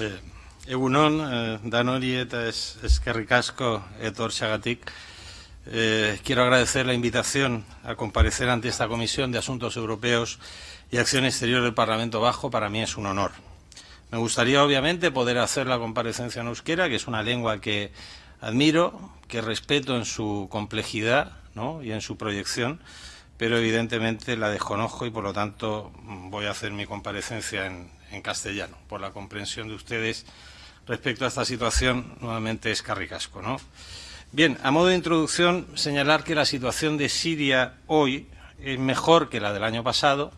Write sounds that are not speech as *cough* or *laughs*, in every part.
Eh, egunon, eh, Danori eta es, eskerrik asko etor xagatik. Eh, quiero agradecer la invitación a comparecer ante esta Comisión de Asuntos Europeos y Acción Exterior del Parlamento Bajo. Para mí es un honor. Me gustaría, obviamente, poder hacer la comparecencia en euskera, que es una lengua que admiro, que respeto en su complejidad ¿no? y en su proyección, pero evidentemente la desconozco y, por lo tanto, voy a hacer mi comparecencia en, en castellano, por la comprensión de ustedes respecto a esta situación, nuevamente es carricasco. ¿no? Bien, a modo de introducción, señalar que la situación de Siria hoy es mejor que la del año pasado,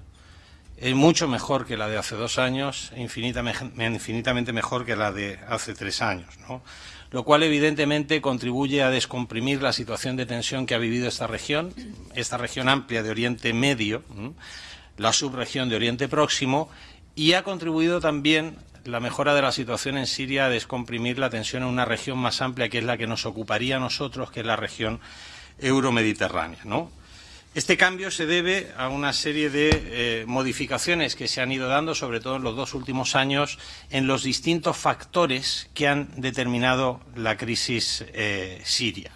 es mucho mejor que la de hace dos años e infinitamente mejor que la de hace tres años, ¿no? lo cual evidentemente contribuye a descomprimir la situación de tensión que ha vivido esta región, esta región amplia de Oriente Medio, la subregión de Oriente Próximo, y ha contribuido también la mejora de la situación en Siria a descomprimir la tensión en una región más amplia que es la que nos ocuparía a nosotros, que es la región euromediterránea. ¿no? Este cambio se debe a una serie de eh, modificaciones que se han ido dando, sobre todo en los dos últimos años, en los distintos factores que han determinado la crisis eh, siria.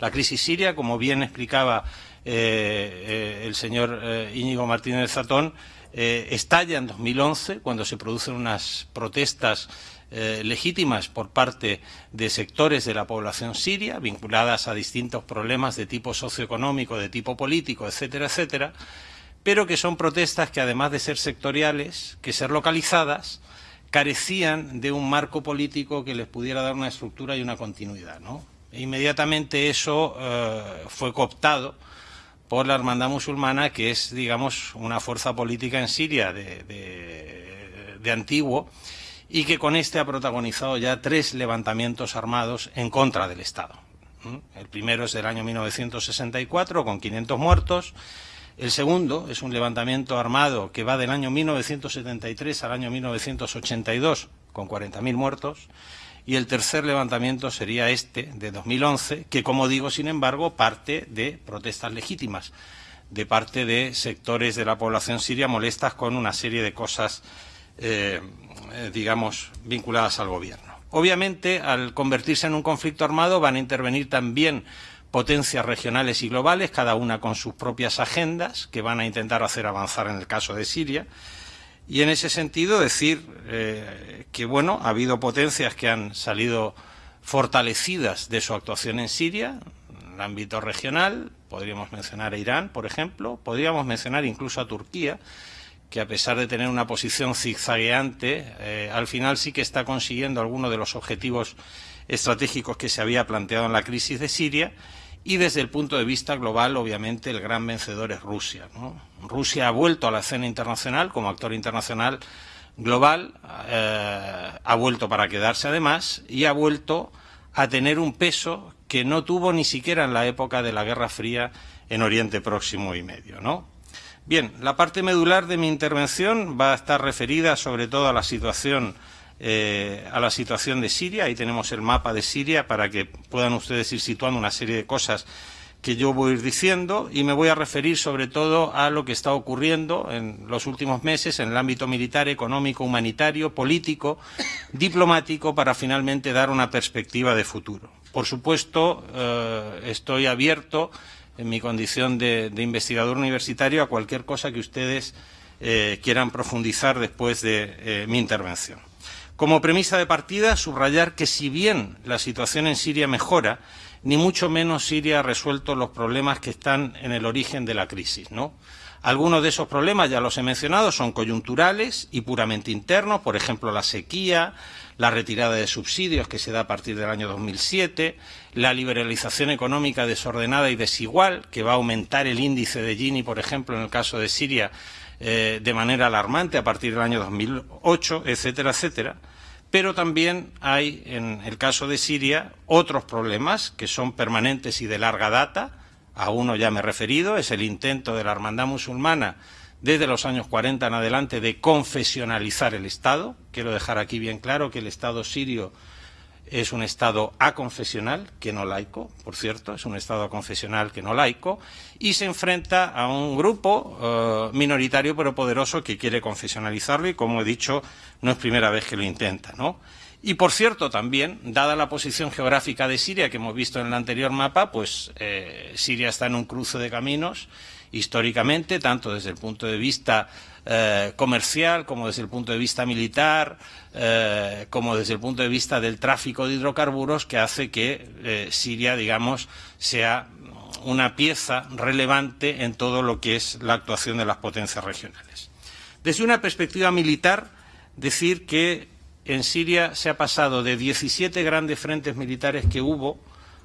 La crisis siria, como bien explicaba eh, el señor Íñigo Martínez Zatón, eh, estalla en 2011, cuando se producen unas protestas eh, legítimas por parte de sectores de la población siria, vinculadas a distintos problemas de tipo socioeconómico, de tipo político, etcétera, etcétera, pero que son protestas que, además de ser sectoriales, que ser localizadas, carecían de un marco político que les pudiera dar una estructura y una continuidad. ¿no? E inmediatamente eso eh, fue cooptado por la hermandad musulmana, que es, digamos, una fuerza política en Siria de, de, de antiguo y que con este ha protagonizado ya tres levantamientos armados en contra del Estado. ¿Mm? El primero es del año 1964, con 500 muertos. El segundo es un levantamiento armado que va del año 1973 al año 1982, con 40.000 muertos y el tercer levantamiento sería este, de 2011, que, como digo, sin embargo, parte de protestas legítimas, de parte de sectores de la población siria molestas con una serie de cosas, eh, eh, digamos, vinculadas al gobierno. Obviamente, al convertirse en un conflicto armado, van a intervenir también potencias regionales y globales, cada una con sus propias agendas, que van a intentar hacer avanzar en el caso de Siria, y en ese sentido decir eh, que bueno, ha habido potencias que han salido fortalecidas de su actuación en Siria, en el ámbito regional, podríamos mencionar a Irán, por ejemplo, podríamos mencionar incluso a Turquía, que a pesar de tener una posición zigzagueante, eh, al final sí que está consiguiendo algunos de los objetivos estratégicos que se había planteado en la crisis de Siria, y desde el punto de vista global, obviamente, el gran vencedor es Rusia. Rusia ha vuelto a la escena internacional como actor internacional global, eh, ha vuelto para quedarse además y ha vuelto a tener un peso que no tuvo ni siquiera en la época de la Guerra Fría en Oriente Próximo y Medio. ¿no? Bien, la parte medular de mi intervención va a estar referida sobre todo a la situación eh, a la situación de Siria. Ahí tenemos el mapa de Siria para que puedan ustedes ir situando una serie de cosas que yo voy a ir diciendo y me voy a referir sobre todo a lo que está ocurriendo en los últimos meses en el ámbito militar, económico, humanitario, político, diplomático, para finalmente dar una perspectiva de futuro. Por supuesto, eh, estoy abierto en mi condición de, investigador universitario a cualquier cosa que ustedes eh, quieran profundizar después de eh, mi intervención. Como premisa de partida, subrayar que si bien la situación en Siria mejora, ni mucho menos Siria ha resuelto los problemas que están en el origen de la crisis. ¿no? Algunos de esos problemas, ya los he mencionado, son coyunturales y puramente internos, por ejemplo, la sequía, la retirada de subsidios que se da a partir del año 2007, la liberalización económica desordenada y desigual, que va a aumentar el índice de Gini, por ejemplo, en el caso de Siria, eh, de manera alarmante a partir del año 2008, etcétera, etcétera pero también hay, en el caso de Siria, otros problemas que son permanentes y de larga data. A uno ya me he referido, es el intento de la hermandad musulmana desde los años 40 en adelante de confesionalizar el Estado. Quiero dejar aquí bien claro que el Estado sirio es un Estado aconfesional, que no laico, por cierto, es un Estado aconfesional que no laico, y se enfrenta a un grupo eh, minoritario pero poderoso que quiere confesionalizarlo y, como he dicho, no es primera vez que lo intenta, ¿no? Y, por cierto, también, dada la posición geográfica de Siria que hemos visto en el anterior mapa, pues eh, Siria está en un cruce de caminos históricamente, tanto desde el punto de vista eh, comercial como desde el punto de vista militar, eh, como desde el punto de vista del tráfico de hidrocarburos, que hace que Siria, digamos, sea una pieza relevante en todo lo que es la actuación de las potencias regionales. Desde una perspectiva militar, decir que en Siria se ha pasado de 17 grandes frentes militares que hubo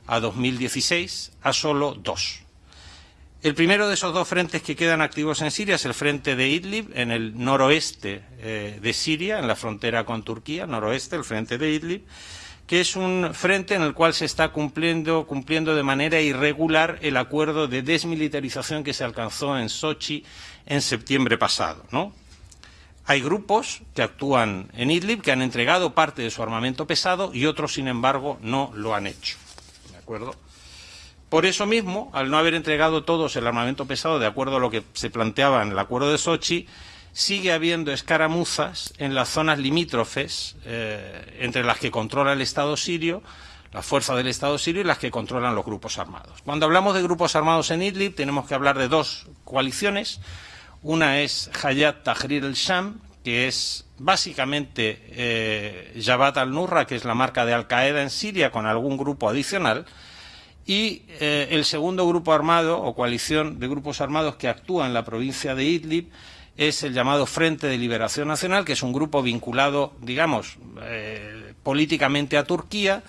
a 2016 a solo dos. El primero de esos dos frentes que quedan activos en Siria es el frente de Idlib, en el noroeste eh, de Siria, en la frontera con Turquía, noroeste, el frente de Idlib, que es un frente en el cual se está cumpliendo, cumpliendo de manera irregular el acuerdo de desmilitarización que se alcanzó en Sochi en septiembre pasado, ¿no? Hay grupos que actúan en Idlib que han entregado parte de su armamento pesado y otros, sin embargo, no lo han hecho. ¿De acuerdo? Por eso mismo, al no haber entregado todos el armamento pesado de acuerdo a lo que se planteaba en el acuerdo de Sochi, sigue habiendo escaramuzas en las zonas limítrofes eh, entre las que controla el Estado sirio, las fuerzas del Estado sirio y las que controlan los grupos armados. Cuando hablamos de grupos armados en Idlib tenemos que hablar de dos coaliciones, una es Hayat Tahrir el-Sham, que es básicamente eh, Jabhat al-Nurra, que es la marca de Al-Qaeda en Siria, con algún grupo adicional, y eh, el segundo grupo armado o coalición de grupos armados que actúa en la provincia de Idlib es el llamado Frente de Liberación Nacional, que es un grupo vinculado, digamos, eh, políticamente a Turquía,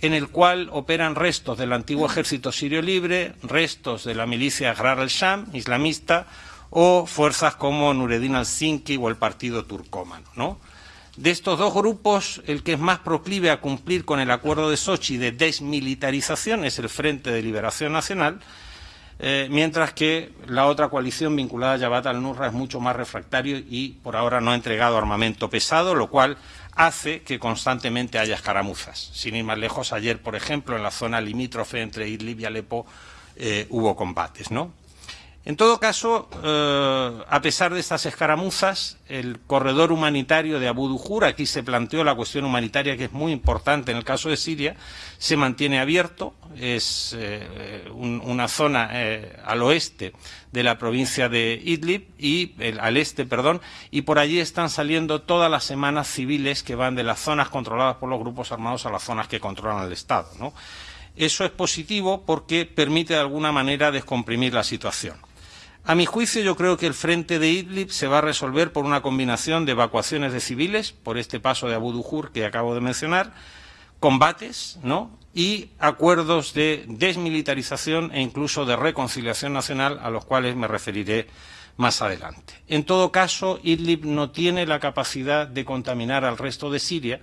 en el cual operan restos del antiguo ejército sirio libre, restos de la milicia Ahrar al-Sham, islamista, o fuerzas como Nureddin al-Sinki o el Partido Turcómano. ¿no? De estos dos grupos, el que es más proclive a cumplir con el acuerdo de Sochi de desmilitarización es el Frente de Liberación Nacional, eh, mientras que la otra coalición vinculada a Jabhat al-Nusra es mucho más refractario y por ahora no ha entregado armamento pesado, lo cual hace que constantemente haya escaramuzas. Sin ir más lejos, ayer, por ejemplo, en la zona limítrofe entre Idlib y Alepo eh, hubo combates, ¿no? En todo caso, eh, a pesar de estas escaramuzas, el corredor humanitario de Abu Dujur, aquí se planteó la cuestión humanitaria que es muy importante en el caso de Siria, se mantiene abierto, es eh, una zona eh, al oeste de la provincia de Idlib y al este, perdón, y por allí están saliendo todas las semanas civiles que van de las zonas controladas por los grupos armados a las zonas que controlan el Estado, Eso es positivo porque permite de alguna manera descomprimir la situación. A mi juicio, yo creo que el frente de Idlib se va a resolver por una combinación de evacuaciones de civiles, por este paso de Abu Dujur que acabo de mencionar, combates ¿no? y acuerdos de desmilitarización e incluso de reconciliación nacional, a los cuales me referiré más adelante. En todo caso, Idlib no tiene la capacidad de contaminar al resto de Siria,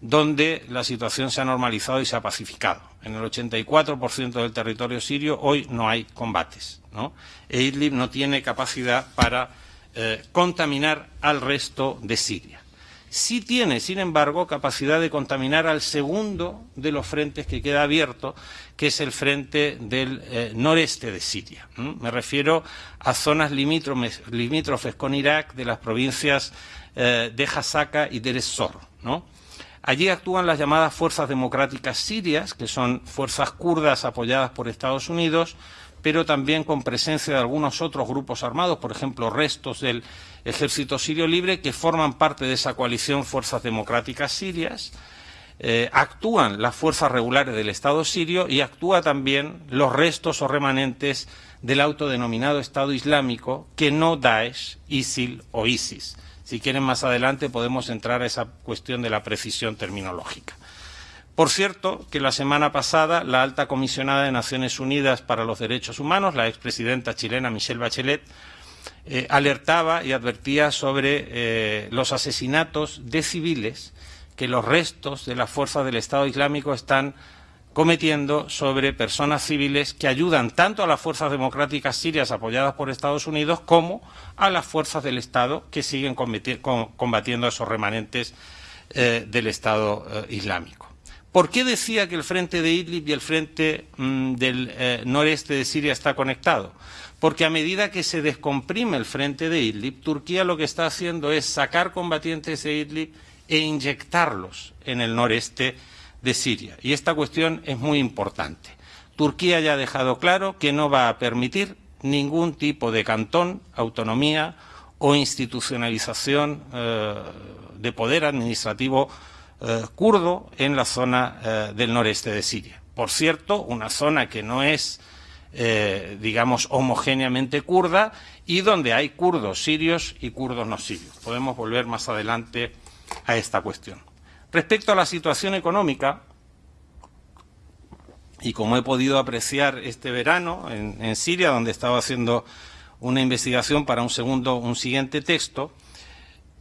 donde la situación se ha normalizado y se ha pacificado. En el 84% del territorio sirio hoy no hay combates. ¿No? E no tiene capacidad para eh, contaminar al resto de Siria. Sí tiene, sin embargo, capacidad de contaminar al segundo de los frentes que queda abierto, que es el frente del eh, noreste de Siria. Me refiero a zonas limítrofes, con Irak de las provincias eh, de Hasaka y de. ¿no? Allí actúan las llamadas Fuerzas Democráticas Sirias, que son fuerzas kurdas apoyadas por Estados Unidos, pero también con presencia de algunos otros grupos armados, por ejemplo, restos del Ejército Sirio Libre, que forman parte de esa coalición Fuerzas Democráticas Sirias. Eh, actúan las fuerzas regulares del Estado sirio y actúa también los restos o remanentes del autodenominado Estado Islámico, que no Daesh, ISIL o ISIS. Si quieren más adelante podemos entrar a esa cuestión de la precisión terminológica. Por cierto, que la semana pasada la alta comisionada de Naciones Unidas para los Derechos Humanos, la expresidenta chilena Michelle Bachelet, eh, alertaba y advertía sobre eh, los asesinatos de civiles que los restos de las fuerzas del Estado Islámico están cometiendo sobre personas civiles que ayudan tanto a las fuerzas democráticas sirias apoyadas por Estados Unidos como a las fuerzas del Estado que siguen combatiendo a esos remanentes eh, del Estado Islámico. ¿Por qué decía que el frente de Idlib y el frente mm, del eh, noreste de Siria está conectado? Porque a medida que se descomprime el frente de Idlib, Turquía lo que está haciendo es sacar combatientes de Idlib e inyectarlos en el noreste de Siria. Y esta cuestión es muy importante. Turquía ya ha dejado claro que no va a permitir ningún tipo de cantón, autonomía o institucionalización eh, de poder administrativo eh, kurdo en la zona eh, del noreste de Siria. Por cierto, una zona que no es, digamos, homogéneamente kurda y donde hay kurdos sirios y kurdos no sirios. Podemos volver más adelante a esta cuestión. Respecto a la situación económica, y como he podido apreciar este verano en, Siria, donde estaba haciendo una investigación para un segundo, un siguiente texto,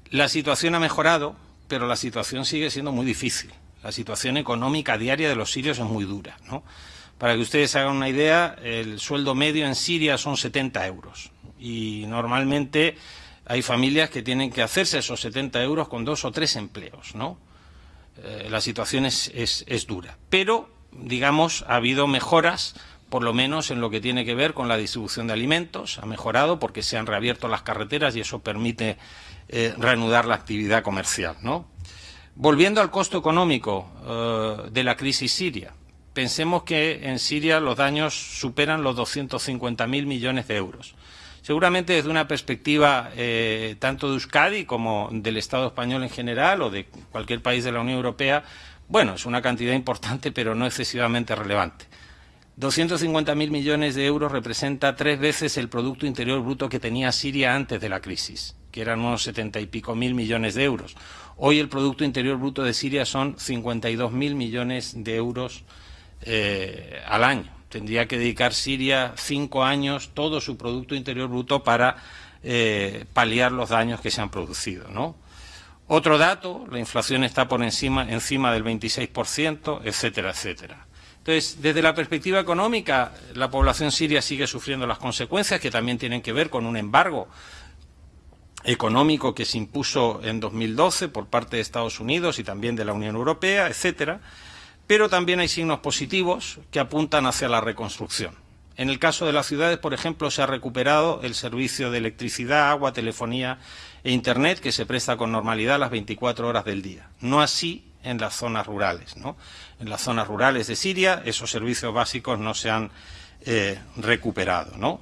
la situación ha mejorado, pero la situación sigue siendo muy difícil. La situación económica diaria de los sirios es muy dura. Para que ustedes hagan una idea, el sueldo medio en Siria son 70 euros. Y normalmente hay familias que tienen que hacerse esos 70 euros con dos o tres empleos. ¿no? Eh, la situación es, es dura. Pero digamos, ha habido mejoras, por lo menos en lo que tiene que ver con la distribución de alimentos. Ha mejorado porque se han reabierto las carreteras y eso permite eh, reanudar la actividad comercial. ¿no? Volviendo al costo económico eh, de la crisis siria, pensemos que en Siria los daños superan los 250.000 millones de euros. Seguramente desde una perspectiva eh, tanto de Euskadi como del Estado español en general o de cualquier país de la Unión Europea, bueno, es una cantidad importante, pero no excesivamente relevante. 250.000 millones de euros representa tres veces el Producto Interior Bruto que tenía Siria antes de la crisis, que eran unos setenta y pico mil millones de euros. Hoy el Producto Interior Bruto de Siria son 52.000 millones de euros eh, al año. Tendría que dedicar Siria cinco años todo su Producto Interior Bruto para eh, paliar los daños que se han producido, ¿no? Otro dato, la inflación está por encima, encima del 26%, etcétera, etcétera. Entonces, desde la perspectiva económica, la población siria sigue sufriendo las consecuencias que también tienen que ver con un embargo económico que se impuso en 2012 por parte de Estados Unidos y también de la Unión Europea, etcétera. Pero también hay signos positivos que apuntan hacia la reconstrucción. En el caso de las ciudades, por ejemplo, se ha recuperado el servicio de electricidad, agua, telefonía e Internet que se presta con normalidad las 24 horas del día. No así en las zonas rurales. ¿no? En las zonas rurales de Siria esos servicios básicos no se han eh, recuperado. ¿no?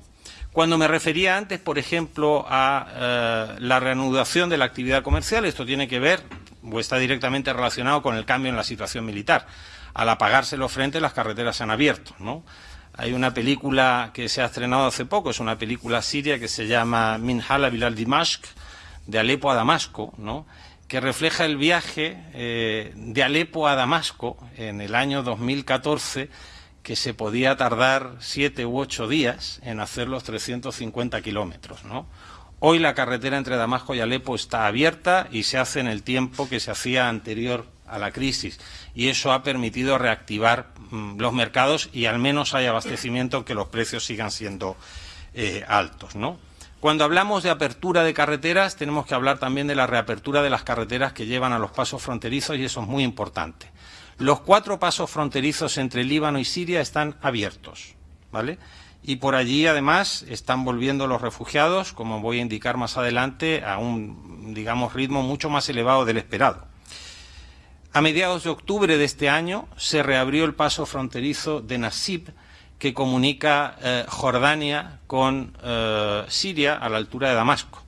Cuando me refería antes, por ejemplo, a eh, la reanudación de la actividad comercial, esto tiene que ver o está directamente relacionado con el cambio en la situación militar. Al apagarse los frentes, las carreteras se han abierto. Hay una película que se ha estrenado hace poco, es una película siria que se llama Minhala Bilal Dimashq, de Alepo a Damasco, que refleja el viaje eh, de Alepo a Damasco en el año 2014, que se podía tardar siete u ocho días en hacer los 350 kilómetros. ¿no? Hoy la carretera entre Damasco y Alepo está abierta y se hace en el tiempo que se hacía anterior a la crisis y eso ha permitido reactivar mm, los mercados y al menos hay abastecimiento que los precios sigan siendo eh, altos. Cuando hablamos de apertura de carreteras, tenemos que hablar también de la reapertura de las carreteras que llevan a los pasos fronterizos y eso es muy importante. Los cuatro pasos fronterizos entre Líbano y Siria están abiertos, ¿vale? Y por allí, además, están volviendo los refugiados, como voy a indicar más adelante, a un, digamos, ritmo mucho más elevado del esperado. A mediados de octubre de este año se reabrió el paso fronterizo de Nasib que comunica eh, Jordania con eh, Siria a la altura de Damasco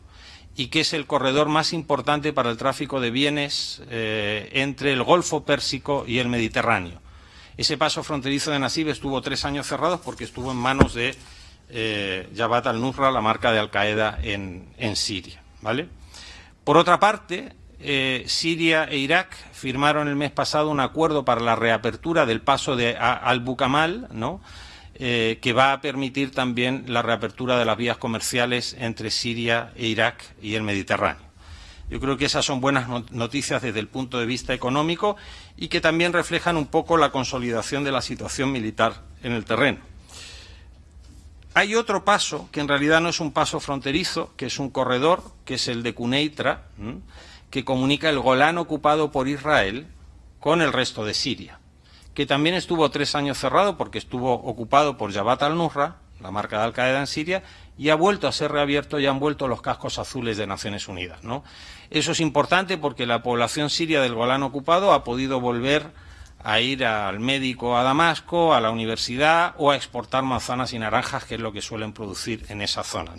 y que es el corredor más importante para el tráfico de bienes eh, entre el Golfo Pérsico y el Mediterráneo. Ese paso fronterizo de Nasib estuvo tres años cerrados porque estuvo en manos de Jabhat al-Nusra, la marca de Al-Qaeda en, en, Siria. ¿vale? Por otra parte, eh, Siria e Irak firmaron el mes pasado un acuerdo para la reapertura del paso de Al-Bukamal, ¿no? Eh, que va a permitir también la reapertura de las vías comerciales entre Siria e Irak y el Mediterráneo. Yo creo que esas son buenas noticias desde el punto de vista económico y que también reflejan un poco la consolidación de la situación militar en el terreno. Hay otro paso, que en realidad no es un paso fronterizo, que es un corredor, que es el de Cuneitra, que comunica el Golán ocupado por Israel con el resto de Siria. Que también estuvo tres años cerrado porque estuvo ocupado por Jabhat al-Nusra, la marca de Al-Qaeda en Siria, y ha vuelto a ser reabierto y han vuelto los cascos azules de Naciones Unidas. Eso es importante porque la población siria del Golán ocupado ha podido volver a ir al médico a Damasco, a la universidad o a exportar manzanas y naranjas, que es lo que suelen producir en esa zona.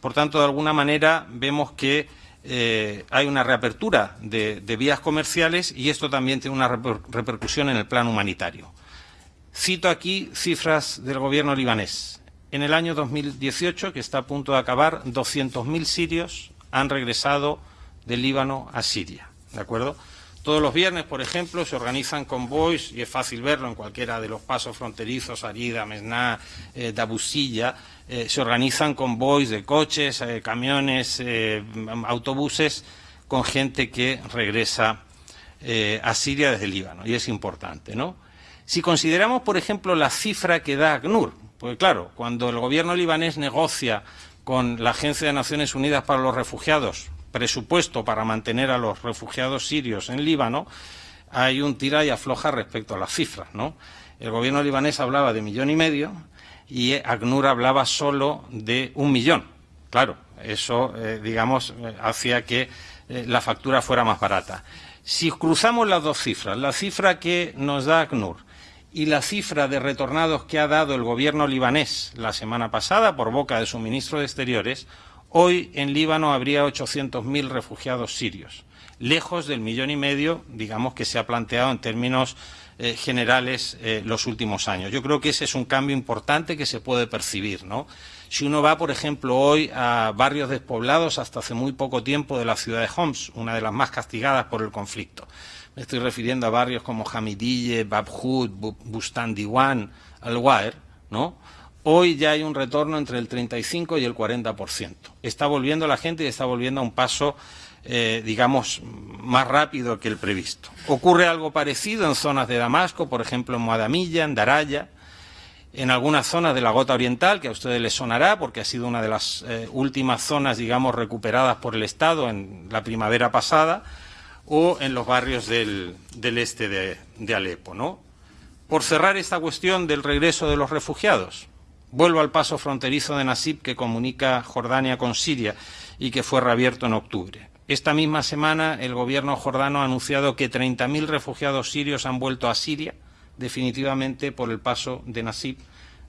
Por tanto, de alguna manera vemos que eh, hay una reapertura de, vías comerciales y esto también tiene una repercusión en el plan humanitario. Cito aquí cifras del gobierno libanés. En el año 2018, que está a punto de acabar, 200.000 sirios han regresado del Líbano a Siria. ¿De acuerdo? Todos los viernes, por ejemplo, se organizan convoys, y es fácil verlo en cualquiera de los pasos fronterizos, Arida, Mesná, eh, Dabusilla, eh, se organizan convoys de coches, eh, camiones, autobuses, con gente que regresa a Siria desde Líbano, y es importante, ¿no? Si consideramos, por ejemplo, la cifra que da ACNUR, pues claro, cuando el gobierno libanés negocia con la Agencia de Naciones Unidas para los Refugiados presupuesto para mantener a los refugiados sirios en Líbano, hay un tira y afloja respecto a las cifras. ¿no? El gobierno libanés hablaba de millón y medio y ACNUR hablaba solo de un millón. Claro, eso, eh, digamos, eh, hacía que eh, la factura fuera más barata. Si cruzamos las dos cifras, la cifra que nos da ACNUR y la cifra de retornados que ha dado el gobierno libanés la semana pasada por boca de su ministro de Exteriores, Hoy en Líbano habría 800.000 refugiados sirios, lejos del millón y medio, digamos, que se ha planteado en términos eh, generales eh, los últimos años. Yo creo que ese es un cambio importante que se puede percibir. ¿no? Si uno va, por ejemplo, hoy a barrios despoblados hasta hace muy poco tiempo de la ciudad de Homs, una de las más castigadas por el conflicto. Me estoy refiriendo a barrios como Hamidille, Babhud, Bustan Diwan, Al-Waer, ¿no? Hoy ya hay un retorno entre el 35 y el 40%. Está volviendo la gente y está volviendo a un paso, eh, digamos, más rápido que el previsto. Ocurre algo parecido en zonas de Damasco, por ejemplo en Moadamilla, en Daraya, en algunas zonas de la Gota Oriental, que a ustedes les sonará porque ha sido una de las eh, últimas zonas, digamos, recuperadas por el Estado en la primavera pasada, o en los barrios del, este de, de Alepo. ¿no? Por cerrar esta cuestión del regreso de los refugiados, Vuelvo al paso fronterizo de Nasib que comunica Jordania con Siria y que fue reabierto en octubre. Esta misma semana el gobierno jordano ha anunciado que 30.000 refugiados sirios han vuelto a Siria definitivamente por el paso de Nasib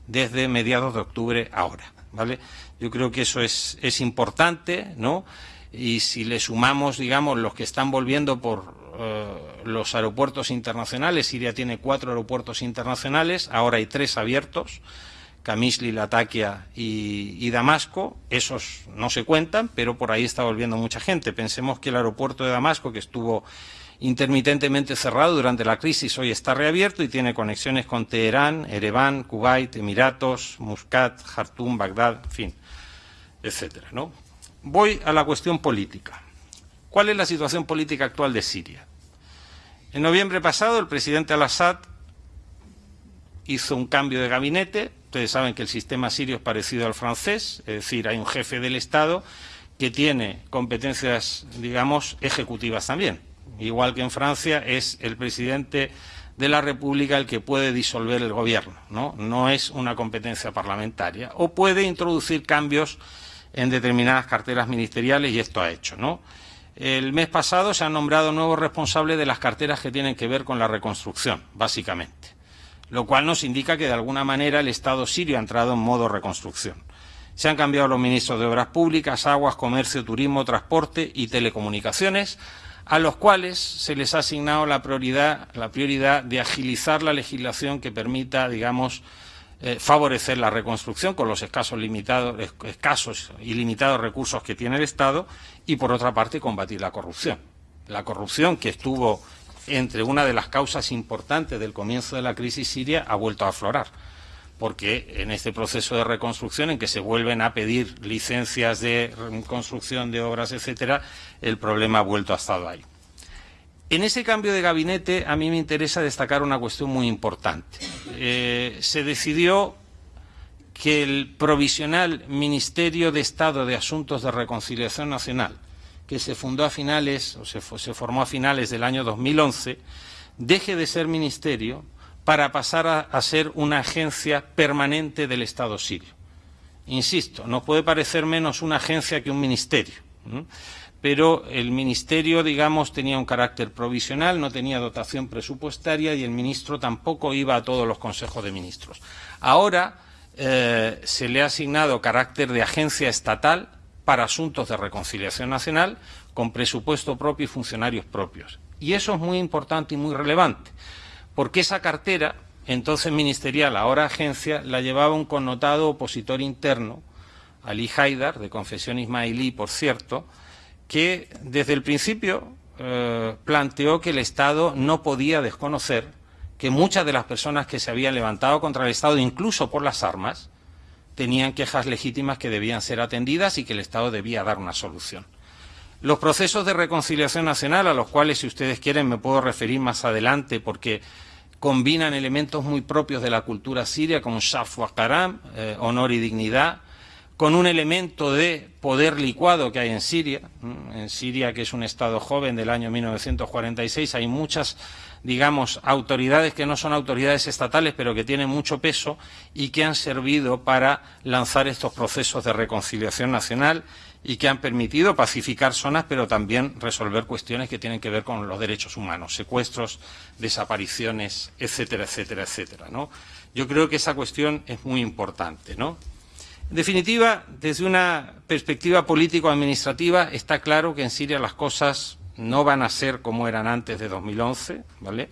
desde mediados de octubre ahora. ¿vale? Yo creo que eso es, es importante, ¿no? Y si le sumamos, digamos, los que están volviendo por eh, los aeropuertos internacionales, Siria tiene cuatro aeropuertos internacionales, ahora hay tres abiertos, Camisli, Latakia y, y, Damasco, esos no se cuentan, pero por ahí está volviendo mucha gente. Pensemos que el aeropuerto de Damasco, que estuvo intermitentemente cerrado durante la crisis, hoy está reabierto y tiene conexiones con Teherán, Ereván, Kuwait, Emiratos, Muscat, Jartum, Bagdad, en fin, etcétera. ¿no? Voy a la cuestión política. ¿Cuál es la situación política actual de Siria? En noviembre pasado, el presidente al-Assad hizo un cambio de gabinete, Ustedes saben que el sistema sirio es parecido al francés, es decir, hay un jefe del Estado que tiene competencias, digamos, ejecutivas también. Igual que en Francia es el presidente de la República el que puede disolver el gobierno, ¿no? No es una competencia parlamentaria. O puede introducir cambios en determinadas carteras ministeriales y esto ha hecho, ¿no? El mes pasado se han nombrado nuevos responsables de las carteras que tienen que ver con la reconstrucción, básicamente lo cual nos indica que de alguna manera el Estado sirio ha entrado en modo reconstrucción. Se han cambiado los ministros de Obras Públicas, Aguas, Comercio, Turismo, Transporte y Telecomunicaciones, a los cuales se les ha asignado la prioridad, la prioridad de agilizar la legislación que permita, digamos, eh, favorecer la reconstrucción con los escasos, limitados, escasos y limitados recursos que tiene el Estado y, por otra parte, combatir la corrupción. La corrupción que estuvo entre una de las causas importantes del comienzo de la crisis siria ha vuelto a aflorar porque en este proceso de reconstrucción en que se vuelven a pedir licencias de construcción de obras, etcétera, el problema ha vuelto a estar ahí. En ese cambio de gabinete a mí me interesa destacar una cuestión muy importante. Eh, se decidió que el provisional Ministerio de Estado de Asuntos de Reconciliación Nacional, que se fundó a finales, o se, se formó a finales del año 2011, deje de ser ministerio para pasar a, ser una agencia permanente del Estado sirio. Insisto, nos puede parecer menos una agencia que un ministerio, pero el ministerio, digamos, tenía un carácter provisional, no tenía dotación presupuestaria y el ministro tampoco iba a todos los consejos de ministros. Ahora eh, se le ha asignado carácter de agencia estatal para asuntos de reconciliación nacional con presupuesto propio y funcionarios propios. Y eso es muy importante y muy relevante, porque esa cartera, entonces ministerial, ahora agencia, la llevaba un connotado opositor interno, Ali Haidar, de confesión ismailí, por cierto, que desde el principio eh, planteó que el Estado no podía desconocer que muchas de las personas que se habían levantado contra el Estado, incluso por las armas, tenían quejas legítimas que debían ser atendidas y que el Estado debía dar una solución. Los procesos de reconciliación nacional, a los cuales, si ustedes quieren, me puedo referir más adelante, porque combinan elementos muy propios de la cultura siria, como Shaf wa Karam, eh, honor y dignidad, con un elemento de poder licuado que hay en Siria. En Siria, que es un Estado joven del año 1946, hay muchas, digamos, autoridades que no son autoridades estatales, pero que tienen mucho peso y que han servido para lanzar estos procesos de reconciliación nacional y que han permitido pacificar zonas, pero también resolver cuestiones que tienen que ver con los derechos humanos, secuestros, desapariciones, etcétera, etcétera, etcétera. ¿no? Yo creo que esa cuestión es muy importante. ¿no? En definitiva, desde una perspectiva político-administrativa, está claro que en Siria las cosas no van a ser como eran antes de 2011, ¿vale?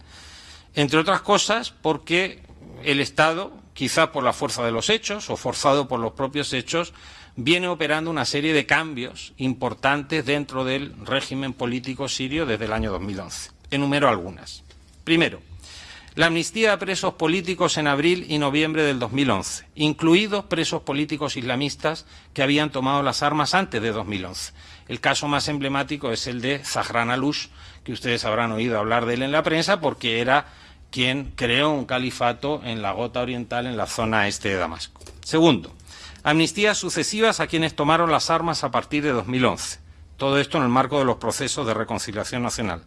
Entre otras cosas, porque el Estado, quizá por la fuerza de los hechos o forzado por los propios hechos, viene operando una serie de cambios importantes dentro del régimen político sirio desde el año 2011. Enumero algunas. Primero, la amnistía a presos políticos en abril y noviembre del 2011, incluidos presos políticos islamistas que habían tomado las armas antes de 2011. El caso más emblemático es el de Zahran Alush, que ustedes habrán oído hablar de él en la prensa porque era quien creó un califato en la Gota Oriental, en la zona este de Damasco. Segundo, amnistías sucesivas a quienes tomaron las armas a partir de 2011. Todo esto en el marco de los procesos de reconciliación nacional.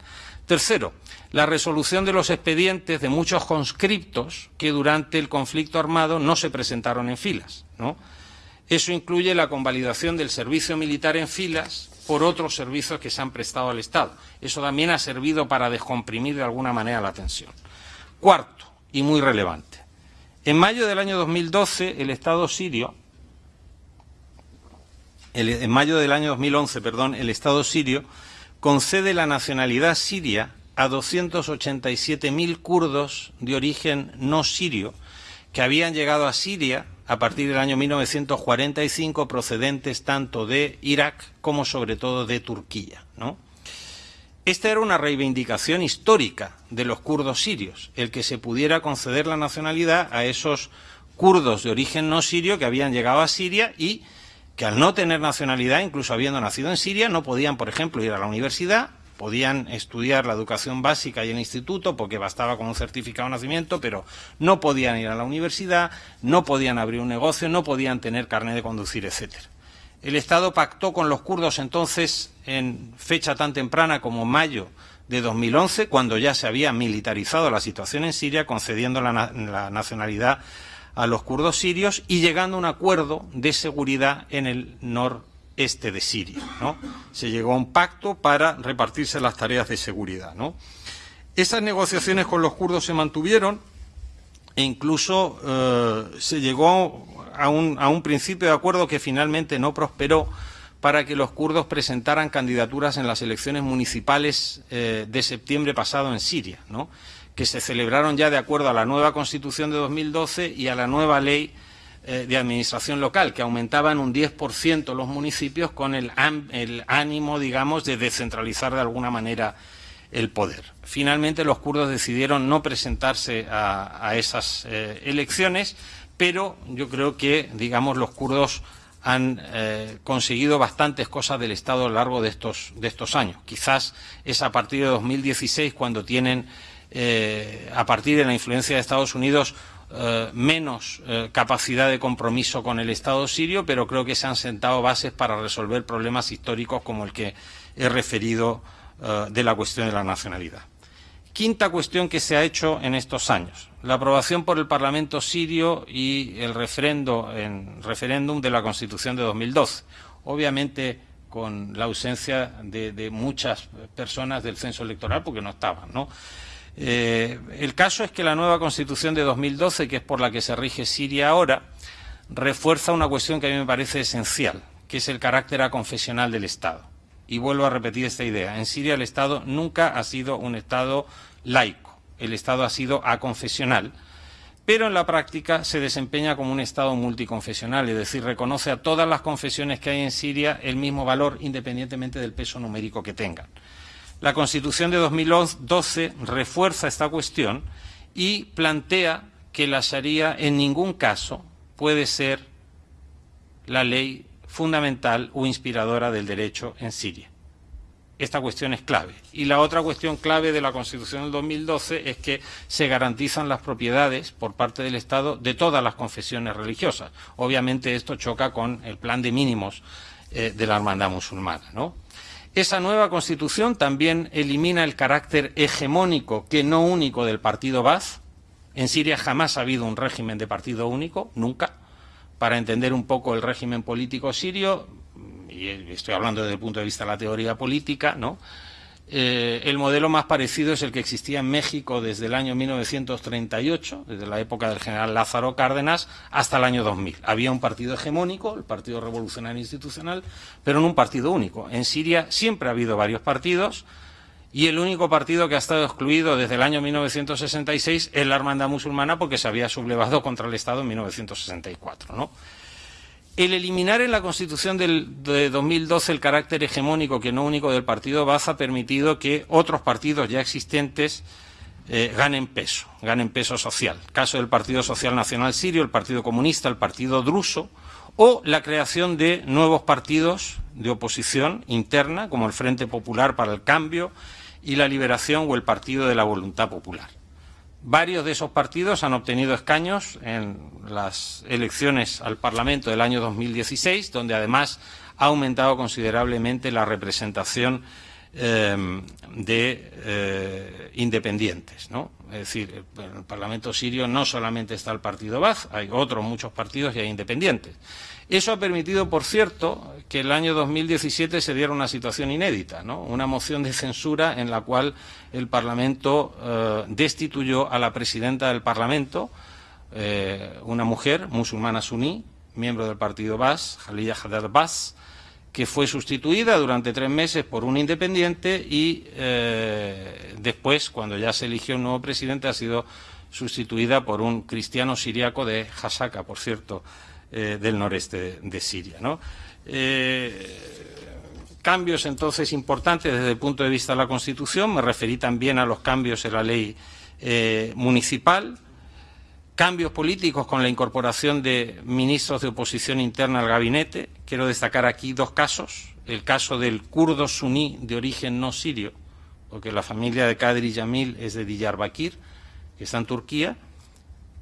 Tercero, la resolución de los expedientes de muchos conscriptos que durante el conflicto armado no se presentaron en filas. Eso incluye la convalidación del servicio militar en filas por otros servicios que se han prestado al Estado. Eso también ha servido para descomprimir de alguna manera la tensión. Cuarto, y muy relevante, en mayo del año 2012 el Estado sirio, en mayo del año 2011, perdón, el Estado sirio concede la nacionalidad siria a 287.000 kurdos de origen no sirio que habían llegado a Siria a partir del año 1945 procedentes tanto de Irak como sobre todo de Turquía. Esta era una reivindicación histórica de los kurdos sirios, el que se pudiera conceder la nacionalidad a esos kurdos de origen no sirio que habían llegado a Siria y que al no tener nacionalidad, incluso habiendo nacido en Siria, no podían, por ejemplo, ir a la universidad, podían estudiar la educación básica y el instituto porque bastaba con un certificado de nacimiento, pero no podían ir a la universidad, no podían abrir un negocio, no podían tener carnet de conducir, etcétera. El Estado pactó con los kurdos entonces en fecha tan temprana como mayo de 2011, cuando ya se había militarizado la situación en Siria, concediendo la, nacionalidad a los kurdos sirios y llegando a un acuerdo de seguridad en el noreste de Siria. ¿no? Se llegó a un pacto para repartirse las tareas de seguridad. ¿no? Esas negociaciones con los kurdos se mantuvieron e incluso eh, se llegó a un, principio de acuerdo que finalmente no prosperó para que los kurdos presentaran candidaturas en las elecciones municipales eh, de septiembre pasado en Siria. ¿no? que se celebraron ya de acuerdo a la nueva Constitución de 2012 y a la nueva ley de administración local, que aumentaban un 10% los municipios con el, ánimo, digamos, de descentralizar de alguna manera el poder. Finalmente los kurdos decidieron no presentarse a, esas eh, elecciones, pero yo creo que, digamos, los kurdos han eh, conseguido bastantes cosas del Estado a lo largo de estos, de estos años. Quizás es a partir de 2016 cuando tienen eh, a partir de la influencia de Estados Unidos, eh, menos eh, capacidad de compromiso con el Estado sirio, pero creo que se han sentado bases para resolver problemas históricos como el que he referido de la cuestión de la nacionalidad. Quinta cuestión que se ha hecho en estos años. La aprobación por el Parlamento sirio y el referendo en referéndum de la Constitución de 2012. Obviamente con la ausencia de, muchas personas del censo electoral porque no estaban, ¿no? Eh, el caso es que la nueva Constitución de 2012, que es por la que se rige Siria ahora, refuerza una cuestión que a mí me parece esencial, que es el carácter aconfesional del Estado. Y vuelvo a repetir esta idea. En Siria el Estado nunca ha sido un Estado laico. El Estado ha sido aconfesional pero en la práctica se desempeña como un Estado multiconfesional, es decir, reconoce a todas las confesiones que hay en Siria el mismo valor independientemente del peso numérico que tengan. La Constitución de 2012 refuerza esta cuestión y plantea que la Sharia en ningún caso puede ser la ley fundamental o inspiradora del derecho en Siria. Esta cuestión es clave. Y la otra cuestión clave de la Constitución del 2012 es que se garantizan las propiedades por parte del Estado de todas las confesiones religiosas. Obviamente esto choca con el plan de mínimos eh, de la hermandad musulmana. ¿no? Esa nueva Constitución también elimina el carácter hegemónico, que no único, del partido Baz. En Siria jamás ha habido un régimen de partido único, nunca. Para entender un poco el régimen político sirio, y estoy hablando desde el punto de vista de la teoría política, ¿no? Eh, el modelo más parecido es el que existía en México desde el año 1938, desde la época del general Lázaro Cárdenas, hasta el año 2000. Había un partido hegemónico, el Partido Revolucionario Institucional, pero no un partido único. En Siria siempre ha habido varios partidos y el único partido que ha estado excluido desde el año 1966 es la Hermandad Musulmana porque se había sublevado contra el Estado en 1964, ¿no? El eliminar en la Constitución del, de 2012 el carácter hegemónico, que no único, del partido Baza ha permitido que otros partidos ya existentes eh, ganen peso, ganen peso social. caso del Partido Social Nacional Sirio, el Partido Comunista, el Partido Druso, o la creación de nuevos partidos de oposición interna, como el Frente Popular para el Cambio y la Liberación o el Partido de la Voluntad Popular. Varios de esos partidos han obtenido escaños en las elecciones al Parlamento del año 2016, donde además ha aumentado considerablemente la representación eh, de eh, independientes. ¿no? Es decir, en el Parlamento sirio no solamente está el partido Baz, hay otros muchos partidos y hay independientes. Eso ha permitido, por cierto, que el año 2017 se diera una situación inédita, ¿no? una moción de censura en la cual el Parlamento eh, destituyó a la presidenta del Parlamento, eh, una mujer musulmana suní, miembro del partido Bas, Jaliyah Haddad Bas, que fue sustituida durante tres meses por un independiente y eh, después, cuando ya se eligió un nuevo presidente, ha sido sustituida por un cristiano siriaco de Hasaka, por cierto, eh, del noreste de, Siria. Eh, cambios entonces importantes desde el punto de vista de la Constitución, me referí también a los cambios en la ley eh, municipal, cambios políticos con la incorporación de ministros de oposición interna al gabinete. Quiero destacar aquí dos casos. El caso del kurdo suní de origen no sirio, porque la familia de Kadri Yamil es de Diyarbakir, que está en Turquía,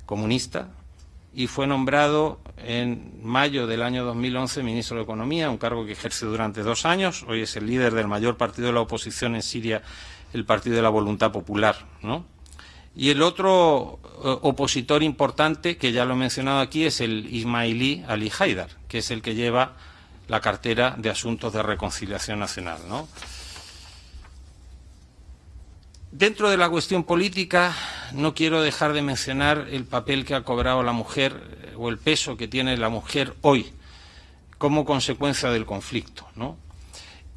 comunista, y fue nombrado en mayo del año 2011 ministro de Economía, un cargo que ejerce durante dos años. Hoy es el líder del mayor partido de la oposición en Siria, el Partido de la Voluntad Popular. ¿no? Y el otro eh, opositor importante, que ya lo he mencionado aquí, es el ismailí Ali Haidar, que es el que lleva la cartera de Asuntos de Reconciliación Nacional. ¿no? Dentro de la cuestión política, no quiero dejar de mencionar el papel que ha cobrado la mujer eh, o el peso que tiene la mujer hoy como consecuencia del conflicto.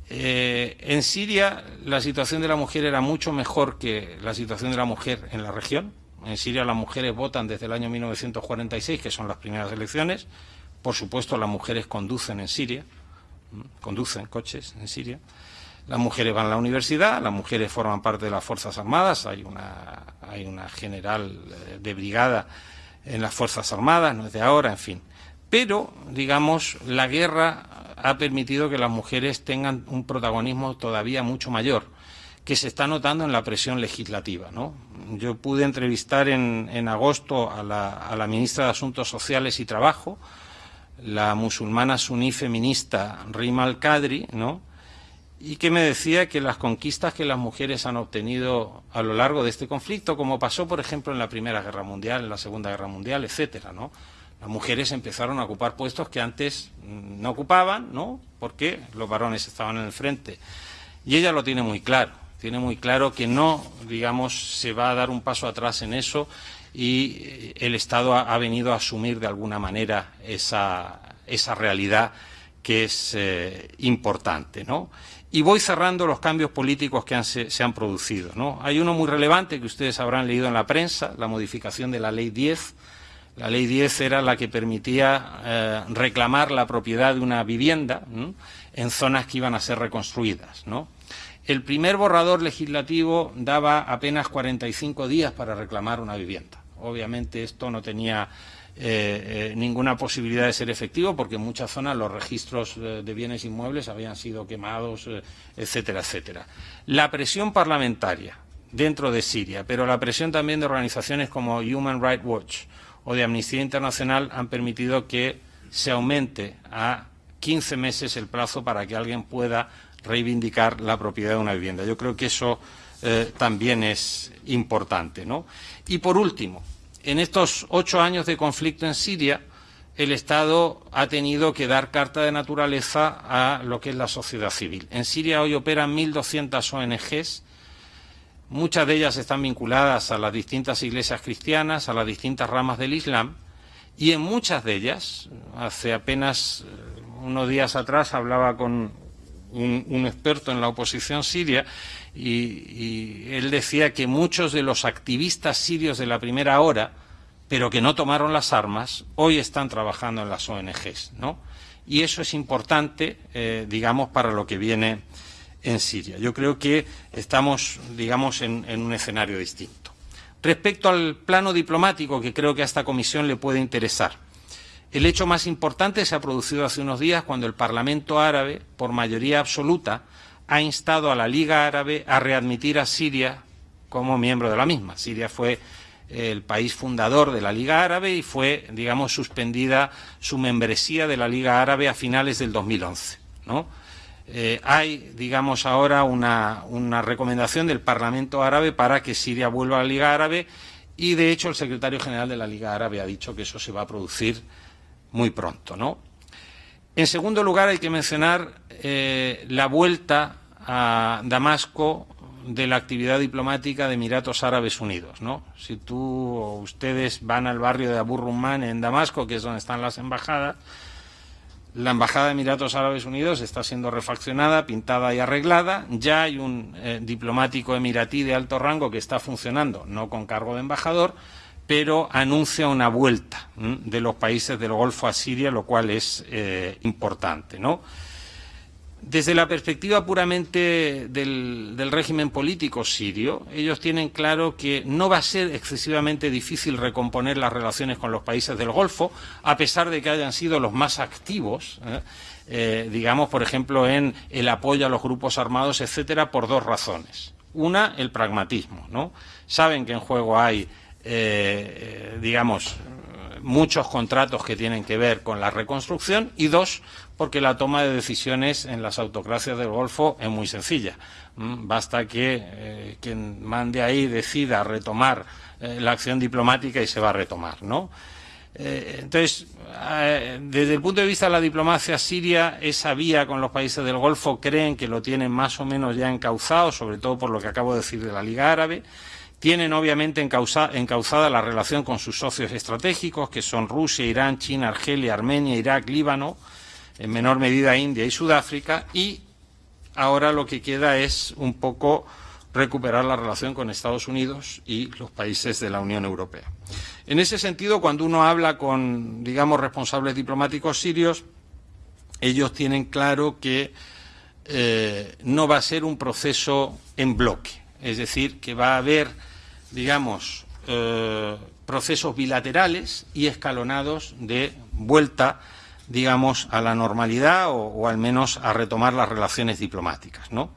Eh, en Siria la situación de la mujer era mucho mejor que la situación de la mujer en la región. En Siria las mujeres votan desde el año 1946, que son las primeras elecciones. Por supuesto, las mujeres conducen en Siria, conducen coches en Siria. Las mujeres van a la universidad, las mujeres forman parte de las Fuerzas Armadas, hay una, hay una general eh, de brigada en las Fuerzas Armadas, no es de ahora, en fin. Pero, digamos, la guerra ha permitido que las mujeres tengan un protagonismo todavía mucho mayor, que se está notando en la presión legislativa. ¿no? Yo pude entrevistar en, en agosto a la, a la ministra de Asuntos Sociales y Trabajo, la musulmana suní feminista Rima Al-Qadri, ¿no? Y que me decía que las conquistas que las mujeres han obtenido a lo largo de este conflicto, como pasó, por ejemplo, en la Primera Guerra Mundial, en la Segunda Guerra Mundial, etcétera, ¿no? Las mujeres empezaron a ocupar puestos que antes no ocupaban, ¿no? Porque los varones estaban en el frente. Y ella lo tiene muy claro, tiene muy claro que no, digamos, se va a dar un paso atrás en eso y el Estado ha, venido a asumir de alguna manera esa, esa realidad que es eh, importante, ¿no? Y voy cerrando los cambios políticos que se, han producido. ¿no? Hay uno muy relevante que ustedes habrán leído en la prensa, la modificación de la Ley 10. La Ley 10 era la que permitía eh, reclamar la propiedad de una vivienda en zonas que iban a ser reconstruidas. ¿no? El primer borrador legislativo daba apenas 45 días para reclamar una vivienda. Obviamente esto no tenía eh, eh, ninguna posibilidad de ser efectivo porque en muchas zonas los registros de, bienes inmuebles habían sido quemados, eh, etcétera, etcétera. La presión parlamentaria dentro de Siria, pero la presión también de organizaciones como Human Rights Watch o de Amnistía Internacional han permitido que se aumente a 15 meses el plazo para que alguien pueda reivindicar la propiedad de una vivienda. Yo creo que eso también es importante. ¿no? Y por último, en estos ocho años de conflicto en Siria, el Estado ha tenido que dar carta de naturaleza a lo que es la sociedad civil. En Siria hoy operan 1.200 ONGs, muchas de ellas están vinculadas a las distintas iglesias cristianas, a las distintas ramas del Islam, y en muchas de ellas, hace apenas eh, unos días atrás hablaba con un, experto en la oposición siria, y, él decía que muchos de los activistas sirios de la primera hora, pero que no tomaron las armas, hoy están trabajando en las ONGs, ¿no? Y eso es importante, eh, digamos, para lo que viene en Siria. Yo creo que estamos, digamos, en, en un escenario distinto. Respecto al plano diplomático, que creo que a esta comisión le puede interesar, el hecho más importante se ha producido hace unos días cuando el Parlamento árabe, por mayoría absoluta, ha instado a la Liga Árabe a readmitir a Siria como miembro de la misma. Siria fue el país fundador de la Liga Árabe y fue, digamos, suspendida su membresía de la Liga Árabe a finales del 2011. ¿no? Eh, hay, digamos, ahora una, recomendación del Parlamento Árabe para que Siria vuelva a la Liga Árabe y, de hecho, el secretario general de la Liga Árabe ha dicho que eso se va a producir muy pronto. ¿no? En segundo lugar, hay que mencionar eh, la vuelta a Damasco de la actividad diplomática de Emiratos Árabes Unidos. ¿no? Si tú o ustedes van al barrio de Abu Rumman en Damasco, que es donde están las embajadas, la Embajada de Emiratos Árabes Unidos está siendo refaccionada, pintada y arreglada. Ya hay un eh, diplomático emiratí de alto rango que está funcionando, no con cargo de embajador, pero anuncia una vuelta de los países del Golfo a Siria, lo cual es eh, importante. Desde la perspectiva puramente del, del, régimen político sirio, ellos tienen claro que no va a ser excesivamente difícil recomponer las relaciones con los países del Golfo, a pesar de que hayan sido los más activos, ¿eh? Eh, digamos, por ejemplo, en el apoyo a los grupos armados, etcétera, por dos razones. Una, el pragmatismo. ¿no? Saben que en juego hay eh, digamos, muchos contratos que tienen que ver con la reconstrucción y dos, porque la toma de decisiones en las autocracias del Golfo es muy sencilla. Mm, basta que eh, quien mande ahí decida retomar eh, la acción diplomática y se va a retomar, ¿no? entonces, desde el punto de vista de la diplomacia siria, esa vía con los países del Golfo creen que lo tienen más o menos ya encauzado, sobre todo por lo que acabo de decir de la Liga Árabe. Tienen obviamente encauzada la relación con sus socios estratégicos, que son Rusia, Irán, China, Argelia, Armenia, Irak, Líbano, en menor medida India y Sudáfrica, y ahora lo que queda es un poco recuperar la relación con Estados Unidos y los países de la Unión Europea. En ese sentido, cuando uno habla con, digamos, responsables diplomáticos sirios, ellos tienen claro que eh, no va a ser un proceso en bloque, es decir, que va a haber digamos, eh, procesos bilaterales y escalonados de vuelta, digamos, a la normalidad o, al menos a retomar las relaciones diplomáticas, ¿no?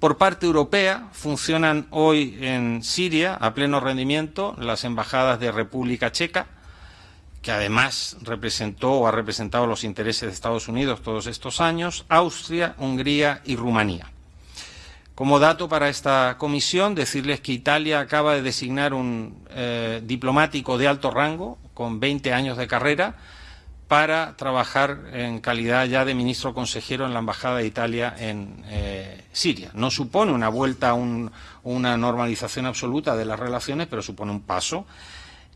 Por parte europea funcionan hoy en Siria a pleno rendimiento las embajadas de República Checa, que además representó o ha representado los intereses de Estados Unidos todos estos años, Austria, Hungría y Rumanía. Como dato para esta comisión, decirles que Italia acaba de designar un eh, diplomático de alto rango, con 20 años de carrera, para trabajar en calidad ya de ministro consejero en la Embajada de Italia en eh, Siria. No supone una vuelta a una normalización absoluta de las relaciones, pero supone un paso.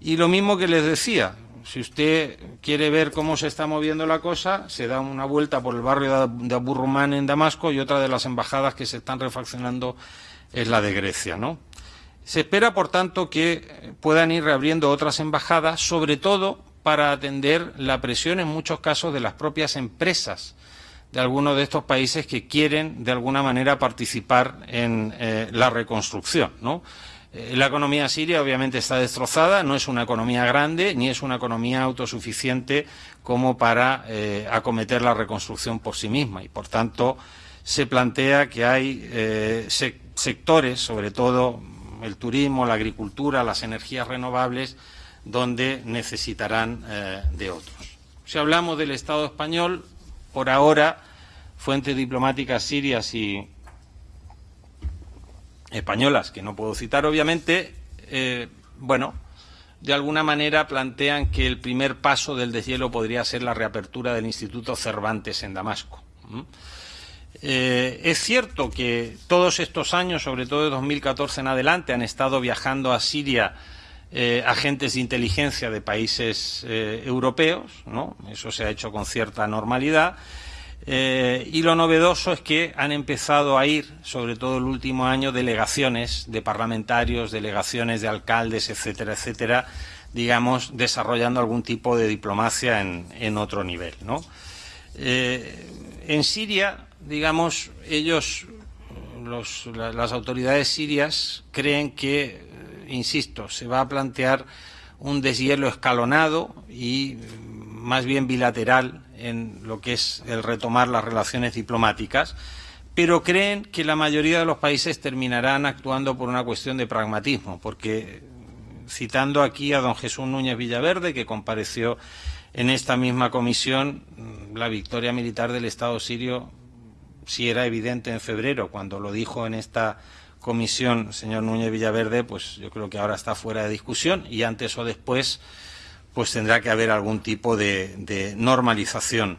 Y lo mismo que les decía, si usted quiere ver cómo se está moviendo la cosa, se da una vuelta por el barrio de Abu Rumán en Damasco y otra de las embajadas que se están refaccionando es la de Grecia, ¿no? Se espera, por tanto, que puedan ir reabriendo otras embajadas, sobre todo para atender la presión en muchos casos de las propias empresas de algunos de estos países que quieren, de alguna manera, participar en eh, la reconstrucción, ¿no? Eh, la economía siria obviamente está destrozada, no es una economía grande ni es una economía autosuficiente como para eh, acometer la reconstrucción por sí misma y por tanto se plantea que hay eh, sectores, sobre todo el turismo, la agricultura, las energías renovables, donde necesitarán de otros. Si hablamos del Estado español, por ahora, fuentes diplomáticas sirias y españolas, que no puedo citar obviamente, eh, bueno, de alguna manera plantean que el primer paso del deshielo podría ser la reapertura del Instituto Cervantes en Damasco. Eh, es cierto que todos estos años, sobre todo de 2014 en adelante, han estado viajando a Siria eh, agentes de inteligencia de países europeos, ¿no? Eso se ha hecho con cierta normalidad eh, y lo novedoso es que han empezado a ir, sobre todo el último año, delegaciones de parlamentarios, delegaciones de alcaldes, etcétera, etcétera, digamos, desarrollando algún tipo de diplomacia en, otro nivel. Eh, en Siria, digamos, ellos, las autoridades sirias, creen que, eh, insisto, se va a plantear un deshielo escalonado y más bien bilateral en lo que es el retomar las relaciones diplomáticas, pero creen que la mayoría de los países terminarán actuando por una cuestión de pragmatismo, porque citando aquí a don Jesús Núñez Villaverde, que compareció en esta misma comisión, la victoria militar del Estado sirio si era evidente en febrero, cuando lo dijo en esta comisión señor Núñez Villaverde, pues yo creo que ahora está fuera de discusión y antes o después pues tendrá que haber algún tipo de, normalización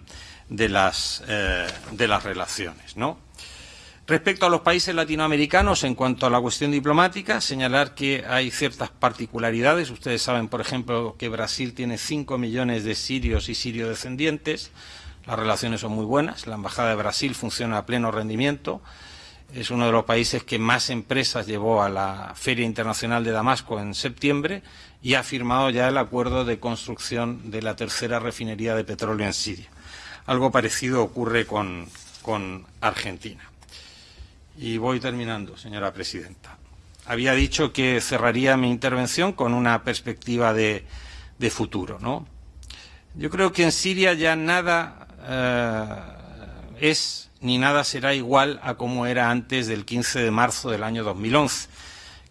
de las, eh, de las relaciones. ¿no? Respecto a los países latinoamericanos, en cuanto a la cuestión diplomática, señalar que hay ciertas particularidades. Ustedes saben, por ejemplo, que Brasil tiene 5 millones de sirios y sirio-descendientes. Las relaciones son muy buenas. La Embajada de Brasil funciona a pleno rendimiento. Es uno de los países que más empresas llevó a la Feria Internacional de Damasco en septiembre y ha firmado ya el acuerdo de construcción de la tercera refinería de petróleo en Siria. Algo parecido ocurre con, Argentina. Y voy terminando, señora presidenta. Había dicho que cerraría mi intervención con una perspectiva de, futuro. ¿no? Yo creo que en Siria ya nada eh, es ni nada será igual a como era antes del 15 de marzo del año 2011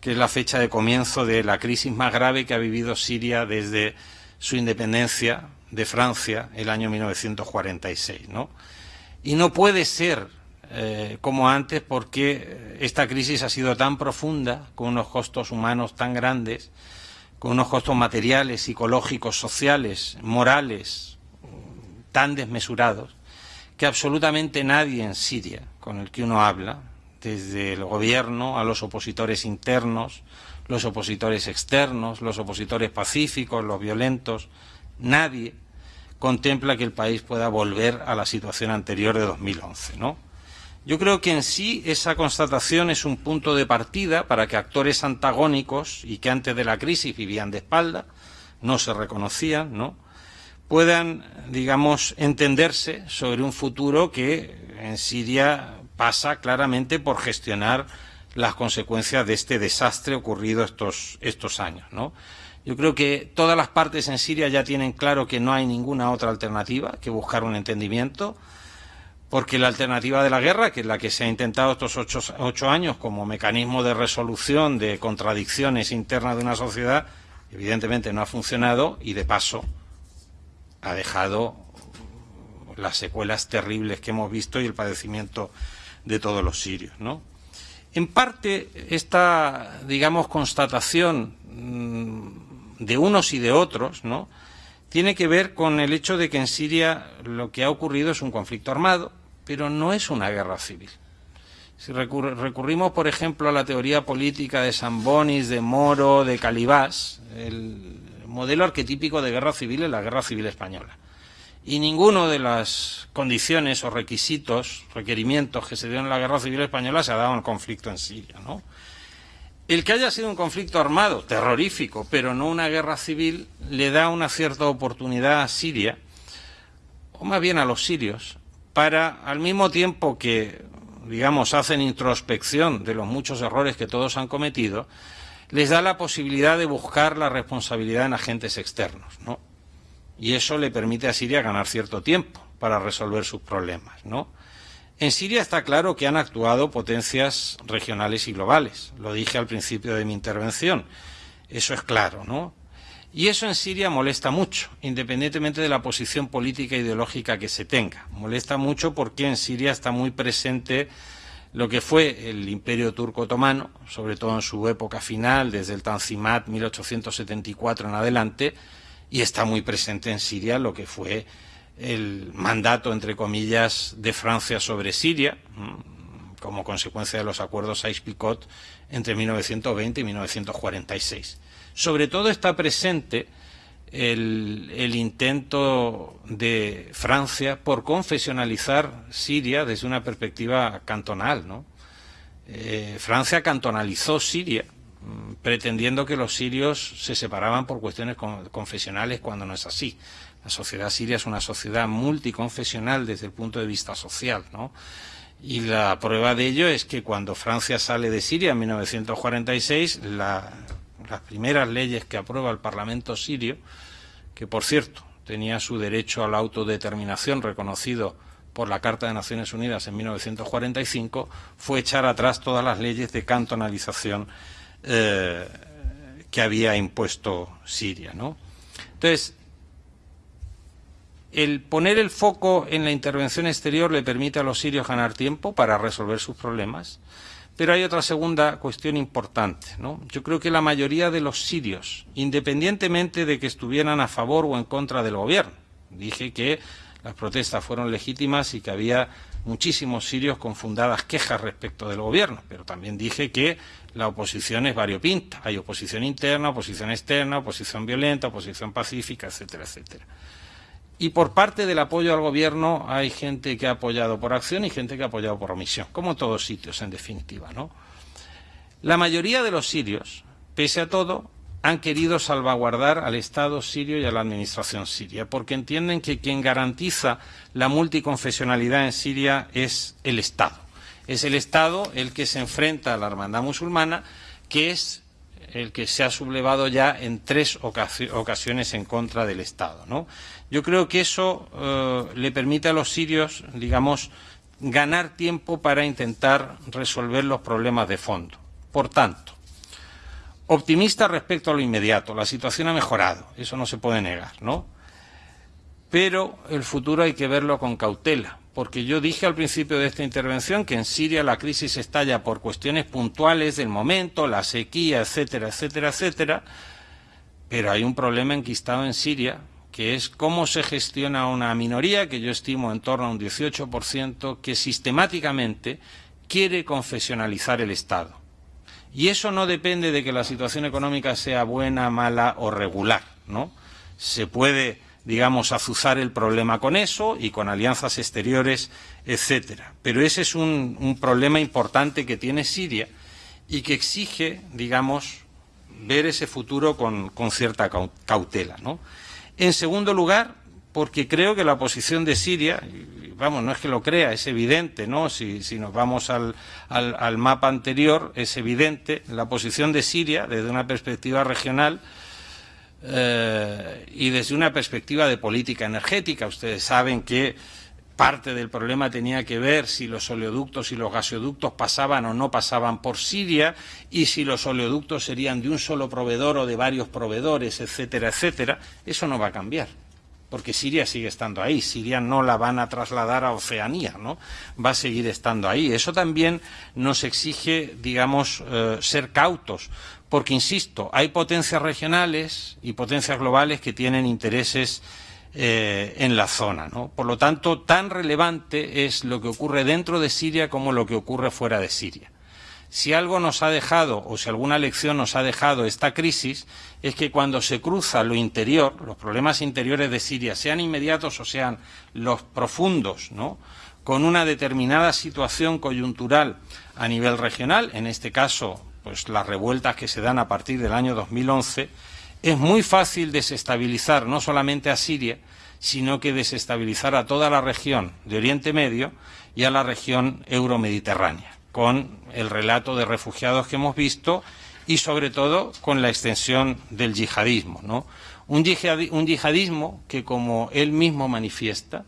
que es la fecha de comienzo de la crisis más grave que ha vivido Siria desde su independencia de Francia el año 1946. ¿no? Y no puede ser eh, como antes porque esta crisis ha sido tan profunda, con unos costos humanos tan grandes, con unos costos materiales, psicológicos, sociales, morales, tan desmesurados, que absolutamente nadie en Siria con el que uno habla, desde el gobierno a los opositores internos, los opositores externos, los opositores pacíficos, los violentos. Nadie contempla que el país pueda volver a la situación anterior de 2011, ¿no? Yo creo que en sí esa constatación es un punto de partida para que actores antagónicos y que antes de la crisis vivían de espalda, no se reconocían, ¿no? puedan, digamos, entenderse sobre un futuro que en Siria pasa claramente por gestionar las consecuencias de este desastre ocurrido estos, estos años. Yo creo que todas las partes en Siria ya tienen claro que no hay ninguna otra alternativa que buscar un entendimiento, porque la alternativa de la guerra, que es la que se ha intentado estos ocho años como mecanismo de resolución de contradicciones internas de una sociedad, evidentemente no ha funcionado y, de paso, ha dejado las secuelas terribles que hemos visto y el padecimiento de todos los sirios. ¿no? En parte, esta, digamos, constatación mm, de unos y de otros, ¿no?, tiene que ver con el hecho de que en Siria lo que ha ocurrido es un conflicto armado, pero no es una guerra civil. Si recurrimos, por ejemplo, a la teoría política de Sambonis, de Moro, de Calibás, el modelo arquetípico de guerra civil es la guerra civil española. Y ninguno de las condiciones o requisitos, requerimientos que se dieron en la guerra civil española se ha dado en el conflicto en Siria. El que haya sido un conflicto armado, terrorífico, pero no una guerra civil, le da una cierta oportunidad a Siria, o más bien a los sirios, para, al mismo tiempo que, digamos, hacen introspección de los muchos errores que todos han cometido, les da la posibilidad de buscar la responsabilidad en agentes externos, ¿no? Y eso le permite a Siria ganar cierto tiempo para resolver sus problemas, ¿no? En Siria está claro que han actuado potencias regionales y globales. Lo dije al principio de mi intervención. Eso es claro, ¿no? Y eso en Siria molesta mucho, independientemente de la posición política e ideológica que se tenga. Molesta mucho porque en Siria está muy presente lo que fue el imperio turco otomano, sobre todo en su época final, desde el Tanzimat 1874 en adelante, y está muy presente en Siria lo que fue el mandato, entre comillas, de Francia sobre Siria, mm, como consecuencia de los acuerdos Sykes-Picot entre 1920 y 1946. Sobre todo está presente el, intento de Francia por confesionalizar Siria desde una perspectiva cantonal. Eh, Francia cantonalizó Siria, pretendiendo que los sirios se separaban por cuestiones confesionales cuando no es así. La sociedad siria es una sociedad multiconfesional desde el punto de vista social, ¿no? Y la prueba de ello es que cuando Francia sale de Siria en 1946, las primeras leyes que aprueba el Parlamento sirio, que por cierto tenía su derecho a la autodeterminación reconocido por la Carta de Naciones Unidas en 1945, fue echar atrás todas las leyes de cantonalización eh, que había impuesto Siria. ¿no? Entonces, el poner el foco en la intervención exterior le permite a los sirios ganar tiempo para resolver sus problemas. Pero hay otra segunda cuestión importante. ¿no? Yo creo que la mayoría de los sirios, independientemente de que estuvieran a favor o en contra del gobierno, dije que las protestas fueron legítimas y que había muchísimos sirios con fundadas quejas respecto del gobierno, pero también dije que la oposición es variopinta. Hay oposición interna, oposición externa, oposición violenta, oposición pacífica, etcétera, etcétera. Y por parte del apoyo al gobierno hay gente que ha apoyado por acción y gente que ha apoyado por omisión, como en todos sitios, en definitiva. ¿no? La mayoría de los sirios, pese a todo, han querido salvaguardar al Estado sirio y a la administración siria, porque entienden que quien garantiza la multiconfesionalidad en Siria es el Estado. Es el Estado el que se enfrenta a la hermandad musulmana, que es el que se ha sublevado ya en tres ocasiones en contra del Estado. Yo creo que eso eh, le permite a los sirios, digamos, ganar tiempo para intentar resolver los problemas de fondo. Por tanto, optimista respecto a lo inmediato. La situación ha mejorado, eso no se puede negar, ¿no? Pero el futuro hay que verlo con cautela, porque yo dije al principio de esta intervención que en Siria la crisis estalla por cuestiones puntuales del momento, la sequía, etcétera, etcétera, etcétera, pero hay un problema enquistado en Siria que es cómo se gestiona una minoría, que yo estimo en torno a un 18%, que sistemáticamente quiere confesionalizar el Estado. Y eso no depende de que la situación económica sea buena, mala o regular, ¿no? Se puede, digamos, azuzar el problema con eso y con alianzas exteriores, etcétera. Pero ese es un, un problema importante que tiene Siria y que exige, digamos, ver ese futuro con, con cierta cautela, ¿no? En segundo lugar, porque creo que la posición de Siria, vamos, no es que lo crea, es evidente, ¿no? Si, nos vamos al, mapa anterior, es evidente la posición de Siria desde una perspectiva regional eh, y desde una perspectiva de política energética. Ustedes saben que parte del problema tenía que ver si los oleoductos y los gasoductos pasaban o no pasaban por Siria y si los oleoductos serían de un solo proveedor o de varios proveedores, etcétera, etcétera. Eso no va a cambiar. porque Siria sigue estando ahí. Siria no la van a trasladar a Oceanía, ¿no? Va a seguir estando ahí. Eso también nos exige, digamos, eh, ser cautos, porque, insisto, hay potencias regionales y potencias globales que tienen intereses eh, en la zona. Por lo tanto, tan relevante es lo que ocurre dentro de Siria como lo que ocurre fuera de Siria. Si algo nos ha dejado, o si alguna lección nos ha dejado esta crisis, es que cuando se cruza lo interior, los problemas interiores de Siria, sean inmediatos o sean los profundos, con una determinada situación coyuntural a nivel regional, en este caso, pues las revueltas que se dan a partir del año 2011, es muy fácil desestabilizar no solamente a Siria, sino que desestabilizar a toda la región de Oriente Medio y a la región euromediterránea con el relato de refugiados que hemos visto y sobre todo con la extensión del yihadismo. ¿no? Un, yihadismo que, como él mismo manifiesta,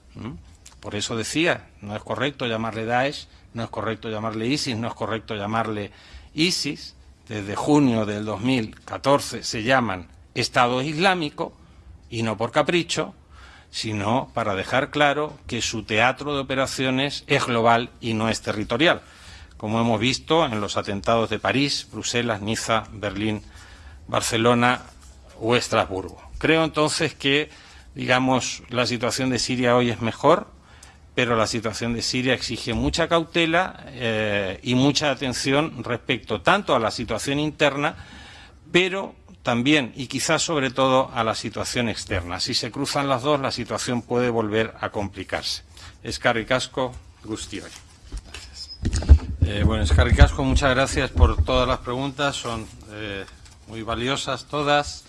por eso decía, no es correcto llamarle Daesh, no es correcto llamarle ISIS, no es correcto llamarle ISIS, desde junio del 2014 se llaman Estado Islámico, y no por capricho, sino para dejar claro que su teatro de operaciones es global y no es territorial como hemos visto en los atentados de París, Bruselas, Niza, Berlín, Barcelona o Estrasburgo. Creo entonces que, digamos, la situación de Siria hoy es mejor, pero la situación de Siria exige mucha cautela eh, y mucha atención respecto tanto a la situación interna, pero también y quizás sobre todo a la situación externa. Si se cruzan las dos, la situación puede volver a complicarse. Escarri Casco, Gustioy. Eh, bueno, Escarricasco, muchas gracias por todas las preguntas, son eh, muy valiosas todas.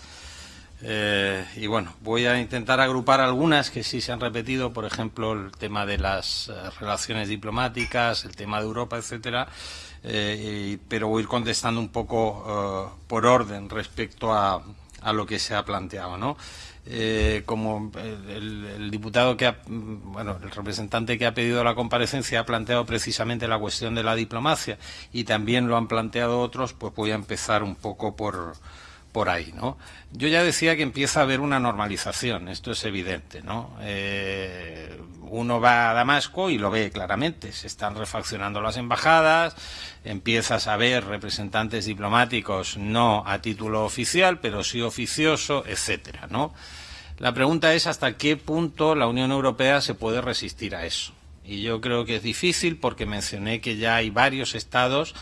Eh, y bueno, voy a intentar agrupar algunas que sí se han repetido, por ejemplo, el tema de las relaciones diplomáticas, el tema de Europa, etcétera, pero voy a ir contestando un poco por orden respecto a, a, lo que se ha planteado, ¿no? eh, como el, diputado que ha, bueno, el representante que ha pedido la comparecencia ha planteado precisamente la cuestión de la diplomacia y también lo han planteado otros, pues voy a empezar un poco por, por ahí, ¿no? Yo ya decía que empieza a haber una normalización, esto es evidente, ¿no? Eh, uno va a Damasco y lo ve claramente, se están refaccionando las embajadas, empiezas a ver representantes diplomáticos no a título oficial, pero sí oficioso, etcétera, ¿no? La pregunta es hasta qué punto la Unión Europea se puede resistir a eso. Y yo creo que es difícil porque mencioné que ya hay varios estados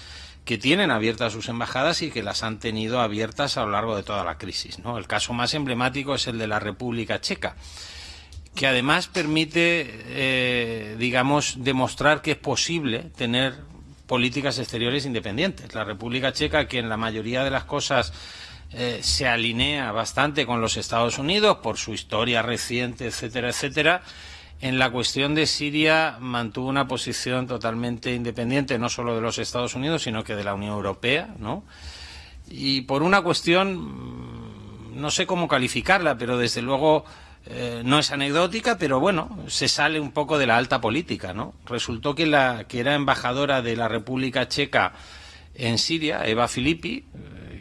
que tienen abiertas sus embajadas y que las han tenido abiertas a lo largo de toda la crisis. ¿no? El caso más emblemático es el de la República Checa, que además permite, eh, digamos, demostrar que es posible tener políticas exteriores independientes. La República Checa, que en la mayoría de las cosas eh, se alinea bastante con los Estados Unidos por su historia reciente, etcétera, etcétera, en la cuestión de Siria mantuvo una posición totalmente independiente, no solo de los Estados Unidos, sino que de la Unión Europea, ¿no? Y por una cuestión, mm, no sé cómo calificarla, pero desde luego eh, no es anecdótica, pero bueno, se sale un poco de la alta política, ¿no? Resultó que la que era embajadora de la República Checa en Siria, Eva Filippi,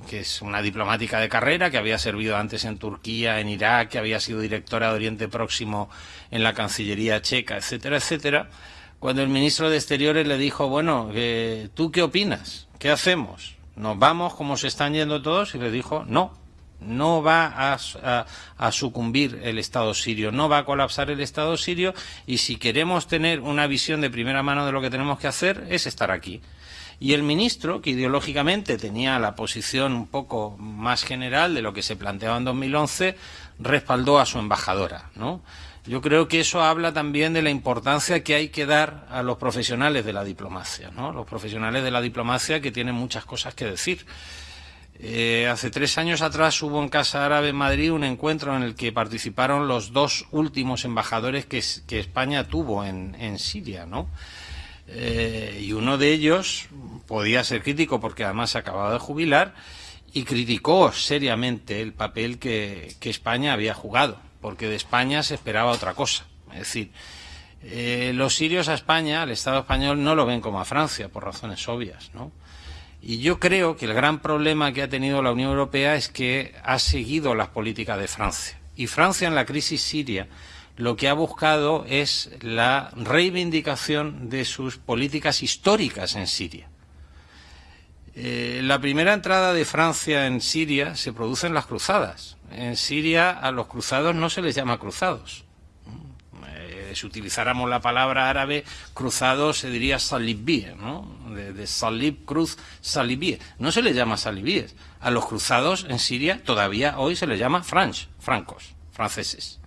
que es una diplomática de carrera, que había servido antes en Turquía, en Irak, que había sido directora de Oriente Próximo en la Cancillería checa, etcétera, etcétera, cuando el ministro de Exteriores le dijo, bueno, eh, ¿tú qué opinas? ¿Qué hacemos? ¿Nos vamos como se están yendo todos? Y le dijo, no, no va a, a, sucumbir el Estado sirio, no va a colapsar el Estado sirio y si queremos tener una visión de primera mano de lo que tenemos que hacer es estar aquí. Y el ministro, que ideológicamente tenía la posición un poco más general de lo que se planteaba en 2011, respaldó a su embajadora, ¿no? Yo creo que eso habla también de la importancia que hay que dar a los profesionales de la diplomacia, ¿no? Los profesionales de la diplomacia que tienen muchas cosas que decir. Eh, hace tres años atrás hubo en Casa Árabe en Madrid un encuentro en el que participaron los dos últimos embajadores que, España tuvo en, en Siria, ¿no? Eh, y uno de ellos podía ser crítico porque además se acababa de jubilar y criticó seriamente el papel que, España había jugado, porque de España se esperaba otra cosa. Es decir, eh, los sirios a España, al Estado español, no lo ven como a Francia, por razones obvias, ¿no? Y yo creo que el gran problema que ha tenido la Unión Europea es que ha seguido las políticas de Francia Y Francia en la crisis siria lo que ha buscado es la reivindicación de sus políticas históricas en Siria. Eh, la primera entrada de Francia en Siria se produce en las cruzadas. En Siria a los cruzados no se les llama cruzados. Eh, si utilizáramos la palabra árabe, cruzado se diría salibíes, ¿no? De, salib, cruz, salibíes. No se les llama salibíes. A los cruzados en Siria todavía hoy se les llama franch, francos, franceses.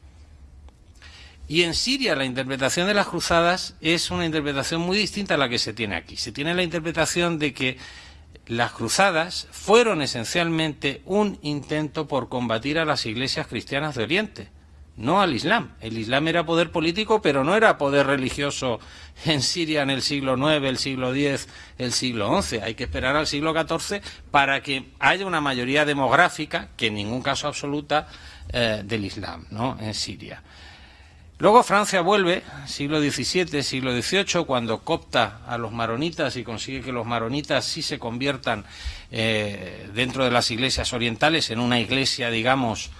Y en Siria la interpretación de las cruzadas es una interpretación muy distinta a la que se tiene aquí. Se tiene la interpretación de que las cruzadas fueron esencialmente un intento por combatir a las iglesias cristianas de Oriente, no al Islam. El Islam era poder político, pero no era poder religioso en Siria en el siglo IX, el siglo X, el siglo XI. Hay que esperar al siglo XIV para que haya una mayoría demográfica, que en ningún caso absoluta, eh, del Islam ¿no? en Siria. Luego Francia vuelve, siglo XVII, siglo XVIII, cuando copta a los maronitas y consigue que los maronitas sí se conviertan eh, dentro de las iglesias orientales en una iglesia, digamos,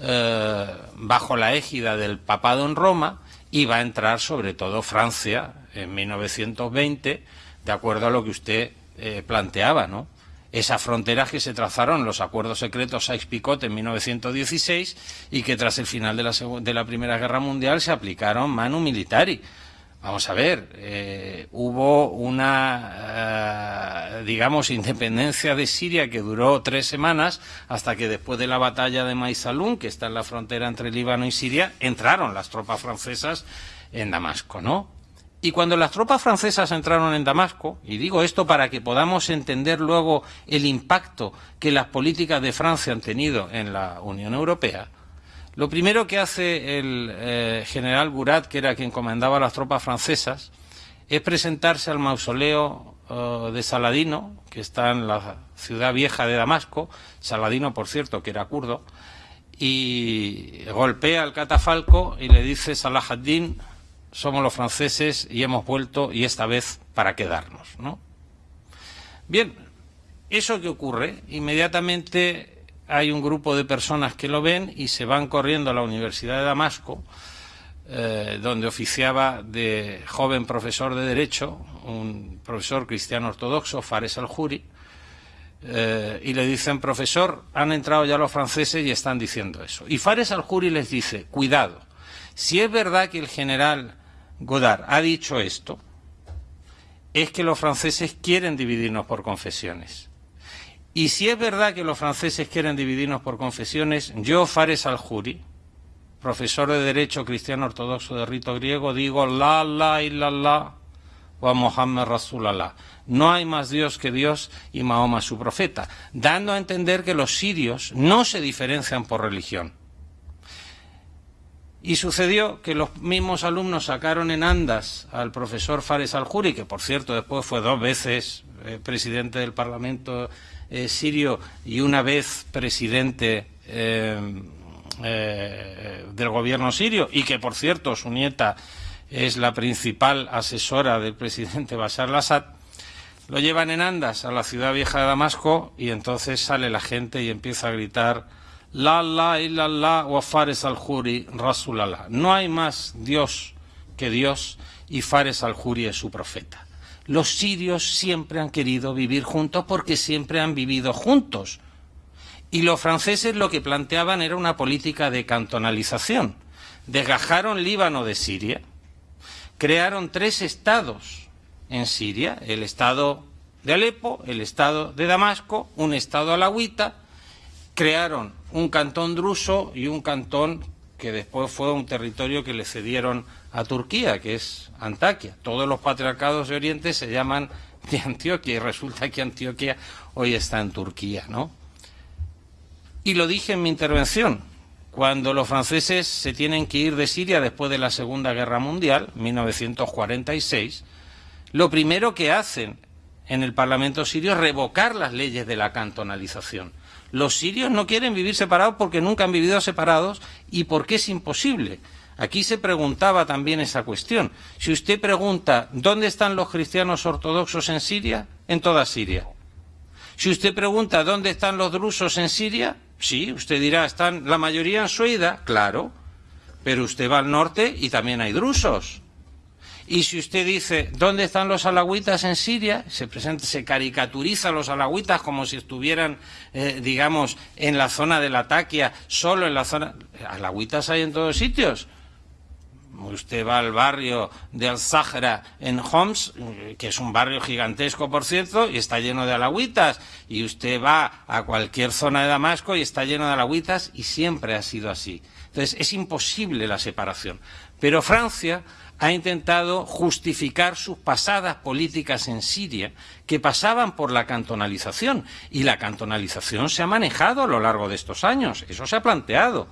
eh, bajo la égida del papado en Roma, y va a entrar sobre todo Francia en 1920, de acuerdo a lo que usted eh, planteaba, ¿no? Esas fronteras que se trazaron los acuerdos secretos Sykes-Picot en 1916 y que tras el final de la, de la, Primera Guerra Mundial se aplicaron manu militari. Vamos a ver, eh, hubo una, eh, digamos, independencia de Siria que duró tres semanas hasta que después de la batalla de Maisalun, que está en la frontera entre Líbano y Siria, entraron las tropas francesas en Damasco, ¿no? Y cuando las tropas francesas entraron en Damasco, y digo esto para que podamos entender luego el impacto que las políticas de Francia han tenido en la Unión Europea, lo primero que hace el eh, general Burat, que era quien comandaba las tropas francesas, es presentarse al mausoleo eh, de Saladino, que está en la ciudad vieja de Damasco, Saladino, por cierto, que era kurdo, y golpea al catafalco y le dice Salah ad-Din, somos los franceses y hemos vuelto y esta vez para quedarnos, ¿no? Bien, eso que ocurre, inmediatamente hay un grupo de personas que lo ven y se van corriendo a la Universidad de Damasco, eh, donde oficiaba de joven profesor de Derecho, un profesor cristiano ortodoxo, Fares al-Juri, eh, y le dicen, profesor, han entrado ya los franceses y están diciendo eso. Y Fares al-Juri les dice, cuidado, si es verdad que el general Godard ha dicho esto, es que los franceses quieren dividirnos por confesiones. Y si es verdad que los franceses quieren dividirnos por confesiones, yo, Fares al-Juri, profesor de Derecho Cristiano Ortodoxo de rito griego, digo la la y la la o a Mohammed Rasulallah. No hay más Dios que Dios y Mahoma su profeta, dando a entender que los sirios no se diferencian por religión. Y sucedió que los mismos alumnos sacaron en andas al profesor Fares al-Juri, que por cierto después fue dos veces eh, presidente del Parlamento eh, sirio y una vez presidente eh, del gobierno sirio, y que por cierto su nieta es la principal asesora del presidente Bashar al-Assad, lo llevan en andas a la ciudad vieja de Damasco y entonces sale la gente y empieza a gritar la la illallah wa Fares al-Juri Rasulallah. No hay más Dios que Dios y Fares al-Juri es su profeta. Los sirios siempre han querido vivir juntos porque siempre han vivido juntos. Y los franceses lo que planteaban era una política de cantonalización. Desgajaron Líbano de Siria, crearon tres estados en Siria, el estado de Alepo, el estado de Damasco, un estado alawita, crearon un cantón druso y un cantón que después fue un territorio que le cedieron a Turquía, que es Antaquia. Todos los patriarcados de Oriente se llaman de Antioquia y resulta que Antioquia hoy está en Turquía, ¿no? Y lo dije en mi intervención, cuando los franceses se tienen que ir de Siria después de la Segunda Guerra Mundial, 1946, lo primero que hacen en el Parlamento sirio es revocar las leyes de la cantonalización. Los sirios no quieren vivir separados porque nunca han vivido separados y porque es imposible. Aquí se preguntaba también esa cuestión. Si usted pregunta, ¿dónde están los cristianos ortodoxos en Siria? En toda Siria. Si usted pregunta, ¿dónde están los drusos en Siria? Sí, usted dirá, están la mayoría en Suida, claro, pero usted va al norte y también hay drusos. Y si usted dice, ¿dónde están los alagüitas en Siria? Se, presenta, se caricaturiza a los alagüitas como si estuvieran, eh, digamos, en la zona de la Taquia, solo en la zona... Alagüitas hay en todos sitios. Usted va al barrio de Al-Zahra en Homs, que es un barrio gigantesco, por cierto, y está lleno de alagüitas. Y usted va a cualquier zona de Damasco y está lleno de alagüitas, y siempre ha sido así. Entonces, es imposible la separación. Pero Francia ha intentado justificar sus pasadas políticas en Siria, que pasaban por la cantonalización. Y la cantonalización se ha manejado a lo largo de estos años. Eso se ha planteado.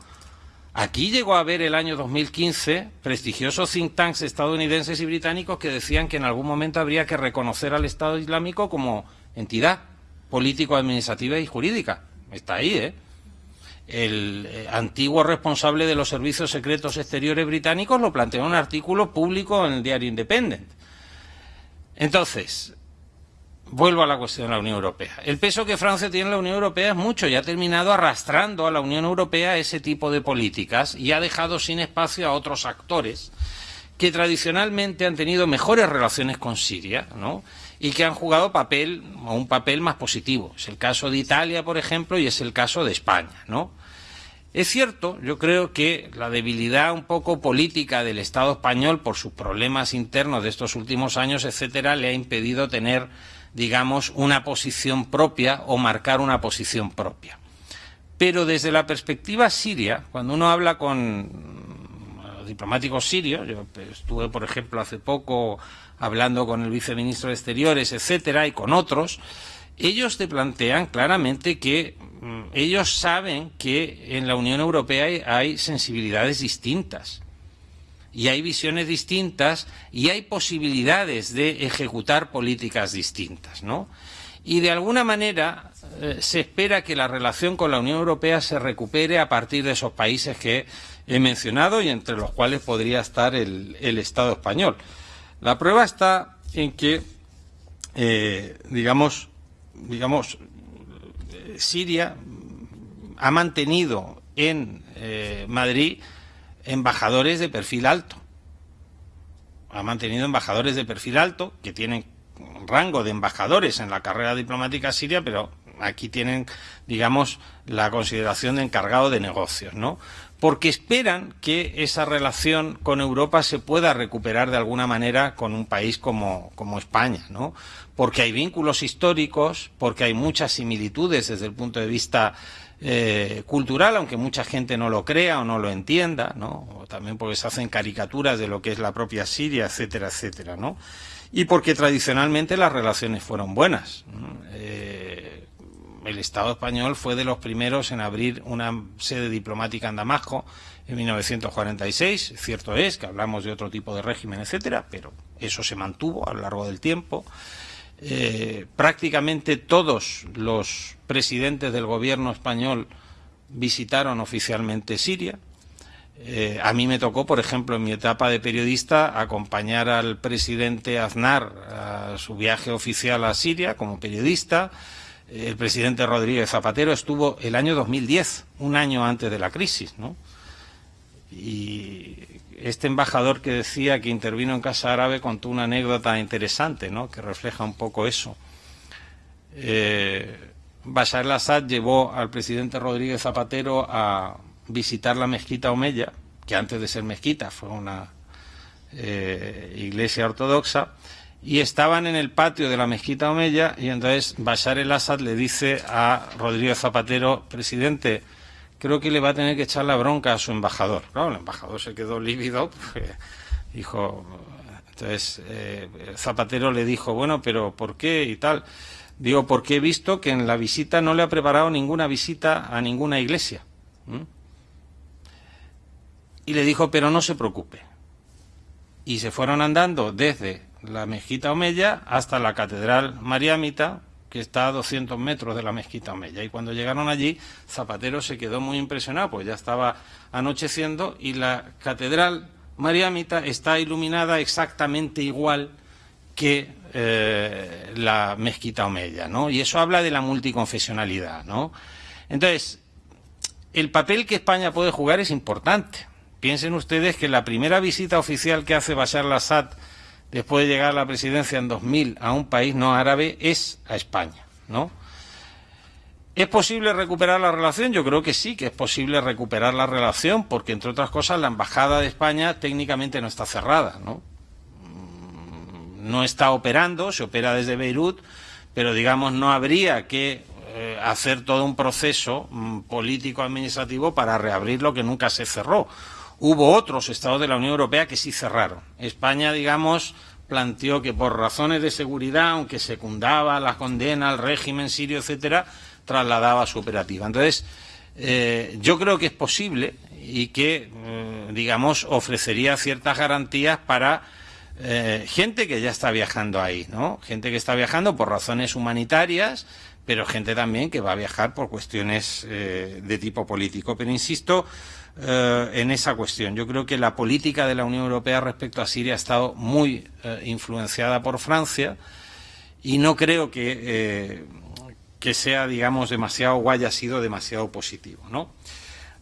Aquí llegó a haber el año 2015 prestigiosos think tanks estadounidenses y británicos que decían que en algún momento habría que reconocer al Estado Islámico como entidad político-administrativa y jurídica. Está ahí, ¿eh? El eh, antiguo responsable de los servicios secretos exteriores británicos lo planteó en un artículo público en el diario Independent. Entonces, vuelvo a la cuestión de la Unión Europea. El peso que Francia tiene en la Unión Europea es mucho y ha terminado arrastrando a la Unión Europea ese tipo de políticas y ha dejado sin espacio a otros actores que tradicionalmente han tenido mejores relaciones con Siria, ¿no? Y que han jugado papel o un papel más positivo. Es el caso de Italia, por ejemplo, y es el caso de España, ¿no? Es cierto, yo creo que la debilidad un poco política del Estado español por sus problemas internos de estos últimos años, etcétera, le ha impedido tener, digamos, una posición propia o marcar una posición propia. Pero desde la perspectiva siria, cuando uno habla con diplomáticos sirios, yo estuve, por ejemplo, hace poco hablando con el viceministro de Exteriores, etcétera, y con otros, ellos te plantean claramente que mm, ellos saben que en la Unión Europea hay, sensibilidades distintas y hay visiones distintas y hay posibilidades de ejecutar políticas distintas, ¿no? Y de alguna manera eh, se espera que la relación con la Unión Europea se recupere a partir de esos países que he mencionado y entre los cuales podría estar el Estado español. La prueba está en que, eh, digamos, digamos, Siria ha mantenido en eh, Madrid embajadores de perfil alto. Ha mantenido embajadores de perfil alto que tienen rango de embajadores en la carrera diplomática siria, pero aquí tienen, digamos, la consideración de encargado de negocios, ¿no? Porque esperan que esa relación con Europa se pueda recuperar de alguna manera con un país como, España, ¿no? Porque hay vínculos históricos, porque hay muchas similitudes desde el punto de vista eh, cultural, aunque mucha gente no lo crea o no lo entienda, ¿no? O también porque se hacen caricaturas de lo que es la propia Siria, etcétera, etcétera, ¿no? Y porque tradicionalmente las relaciones fueron buenas. Eh, el Estado español fue de los primeros en abrir una sede diplomática en Damasco en 1946. Cierto es que hablamos de otro tipo de régimen, etcétera, pero eso se mantuvo a lo largo del tiempo. Eh, prácticamente todos los presidentes del gobierno español visitaron oficialmente Siria. Eh, a mí me tocó, por ejemplo, en mi etapa de periodista, acompañar al presidente Aznar a su viaje oficial a Siria como periodista el presidente Rodríguez Zapatero estuvo el año 2010, un año antes de la crisis. Y este embajador que decía que intervino en Casa Árabe contó una anécdota interesante, ¿no? Que refleja un poco eso. Eh, Bashar al-Assad llevó al presidente Rodríguez Zapatero a visitar la mezquita Omeya, que antes de ser mezquita fue una eh, iglesia ortodoxa, y estaban en el patio de la mezquita Omeya y entonces Bashar el-Assad le dice a Rodríguez Zapatero, presidente, creo que le va a tener que echar la bronca a su embajador. Claro, el embajador se quedó lívido, dijo, entonces eh, Zapatero le dijo, bueno, pero ¿por qué y tal? Digo, porque he visto que en la visita no le ha preparado ninguna visita a ninguna iglesia. Y le dijo, pero no se preocupe. Y se fueron andando desde la mezquita Omeya hasta la catedral mariámita, que está a 200 metros de la mezquita Omeya. Y cuando llegaron allí, Zapatero se quedó muy impresionado, pues ya estaba anocheciendo y la catedral mariámita está iluminada exactamente igual que eh, la mezquita Omeya, ¿no? Y eso habla de la multiconfesionalidad, ¿no? Entonces, el papel que España puede jugar es importante. Piensen ustedes que la primera visita oficial que hace Bashar al-Assad después de llegar a la presidencia en 2000 a un país no árabe es a España, ¿no? ¿Es posible recuperar la relación? Yo creo que sí, que es posible recuperar la relación, porque entre otras cosas la embajada de España técnicamente no está cerrada, ¿no? No está operando, se opera desde Beirut, pero digamos no habría que eh, hacer todo un proceso mm, político-administrativo para reabrir lo que nunca se cerró. Hubo otros estados de la Unión Europea que sí cerraron. España, digamos, planteó que por razones de seguridad, aunque secundaba la condena al régimen sirio, etcétera, trasladaba su operativa. Entonces, eh, yo creo que es posible y que, eh, digamos, ofrecería ciertas garantías para gente que ya está viajando ahí, ¿no? Gente que está viajando por razones humanitarias, pero gente también que va a viajar por cuestiones eh, de tipo político. Pero insisto eh, en esa cuestión. Yo creo que la política de la Unión Europea respecto a Siria ha estado muy eh, influenciada por Francia y no creo que, que sea, digamos, demasiado o haya sido demasiado positivo. ¿no?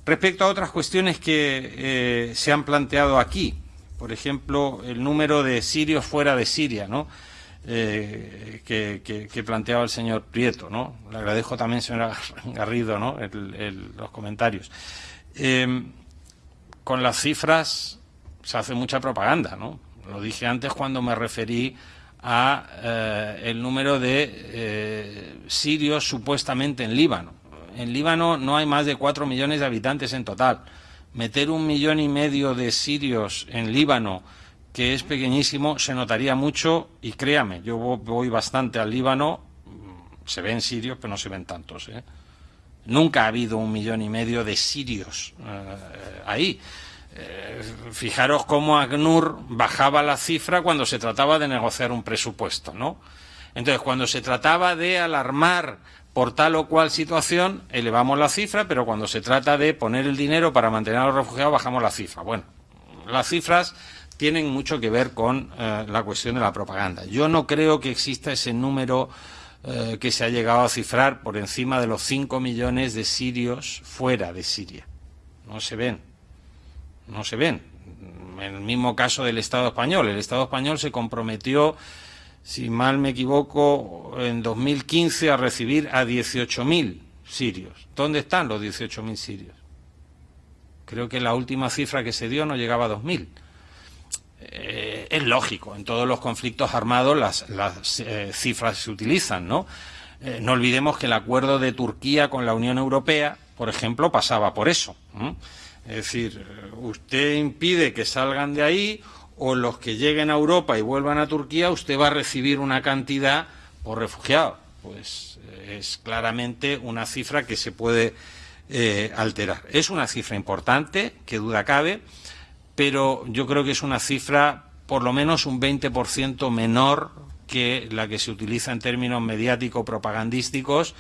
Respecto a otras cuestiones que se han planteado aquí, por ejemplo, el número de sirios fuera de Siria, ¿no? Eh, que, planteaba el señor Prieto, ¿no? Le agradezco también, señora *laughs* Garrido, ¿no? los comentarios. Em, con las cifras se hace mucha propaganda, ¿no? Lo dije antes cuando me referí a eh, el número de eh, sirios supuestamente en Líbano. En Líbano no hay más de cuatro millones de habitantes en total. Meter un millón y medio de sirios en Líbano que es pequeñísimo, se notaría mucho y créame, yo voy bastante al Líbano, se ven sirios, pero no se ven tantos. ¿eh? Nunca ha habido un millón y medio de sirios eh, ahí. Eh, fijaros cómo ACNUR bajaba la cifra cuando se trataba de negociar un presupuesto, ¿no? Entonces, cuando se trataba de alarmar por tal o cual situación, elevamos la cifra, pero cuando se trata de poner el dinero para mantener a los refugiados, bajamos la cifra. Bueno, las cifras tienen mucho que ver con eh, la cuestión de la propaganda. Yo no creo que exista ese número eh, que se ha llegado a cifrar por encima de los 5 millones de sirios fuera de Siria. No se ven. No se ven. En el mismo caso del Estado español. El Estado español se comprometió, si mal me equivoco, en 2015 a recibir a 18.000 sirios. ¿Dónde están los 18.000 sirios? Creo que la última cifra que se dio no llegaba a 2.000. Eh, es lógico, en todos los conflictos armados las, eh, cifras se utilizan, ¿no? Eh, no olvidemos que el acuerdo de Turquía con la Unión Europea, por ejemplo, pasaba por eso. Es decir, usted impide que salgan de ahí o los que lleguen a Europa y vuelvan a Turquía, usted va a recibir una cantidad por refugiado. Pues es claramente una cifra que se puede alterar. Es una cifra importante, que duda cabe, pero yo creo que es una cifra por lo menos un 20% menor que la que se utiliza en términos mediático-propagandísticos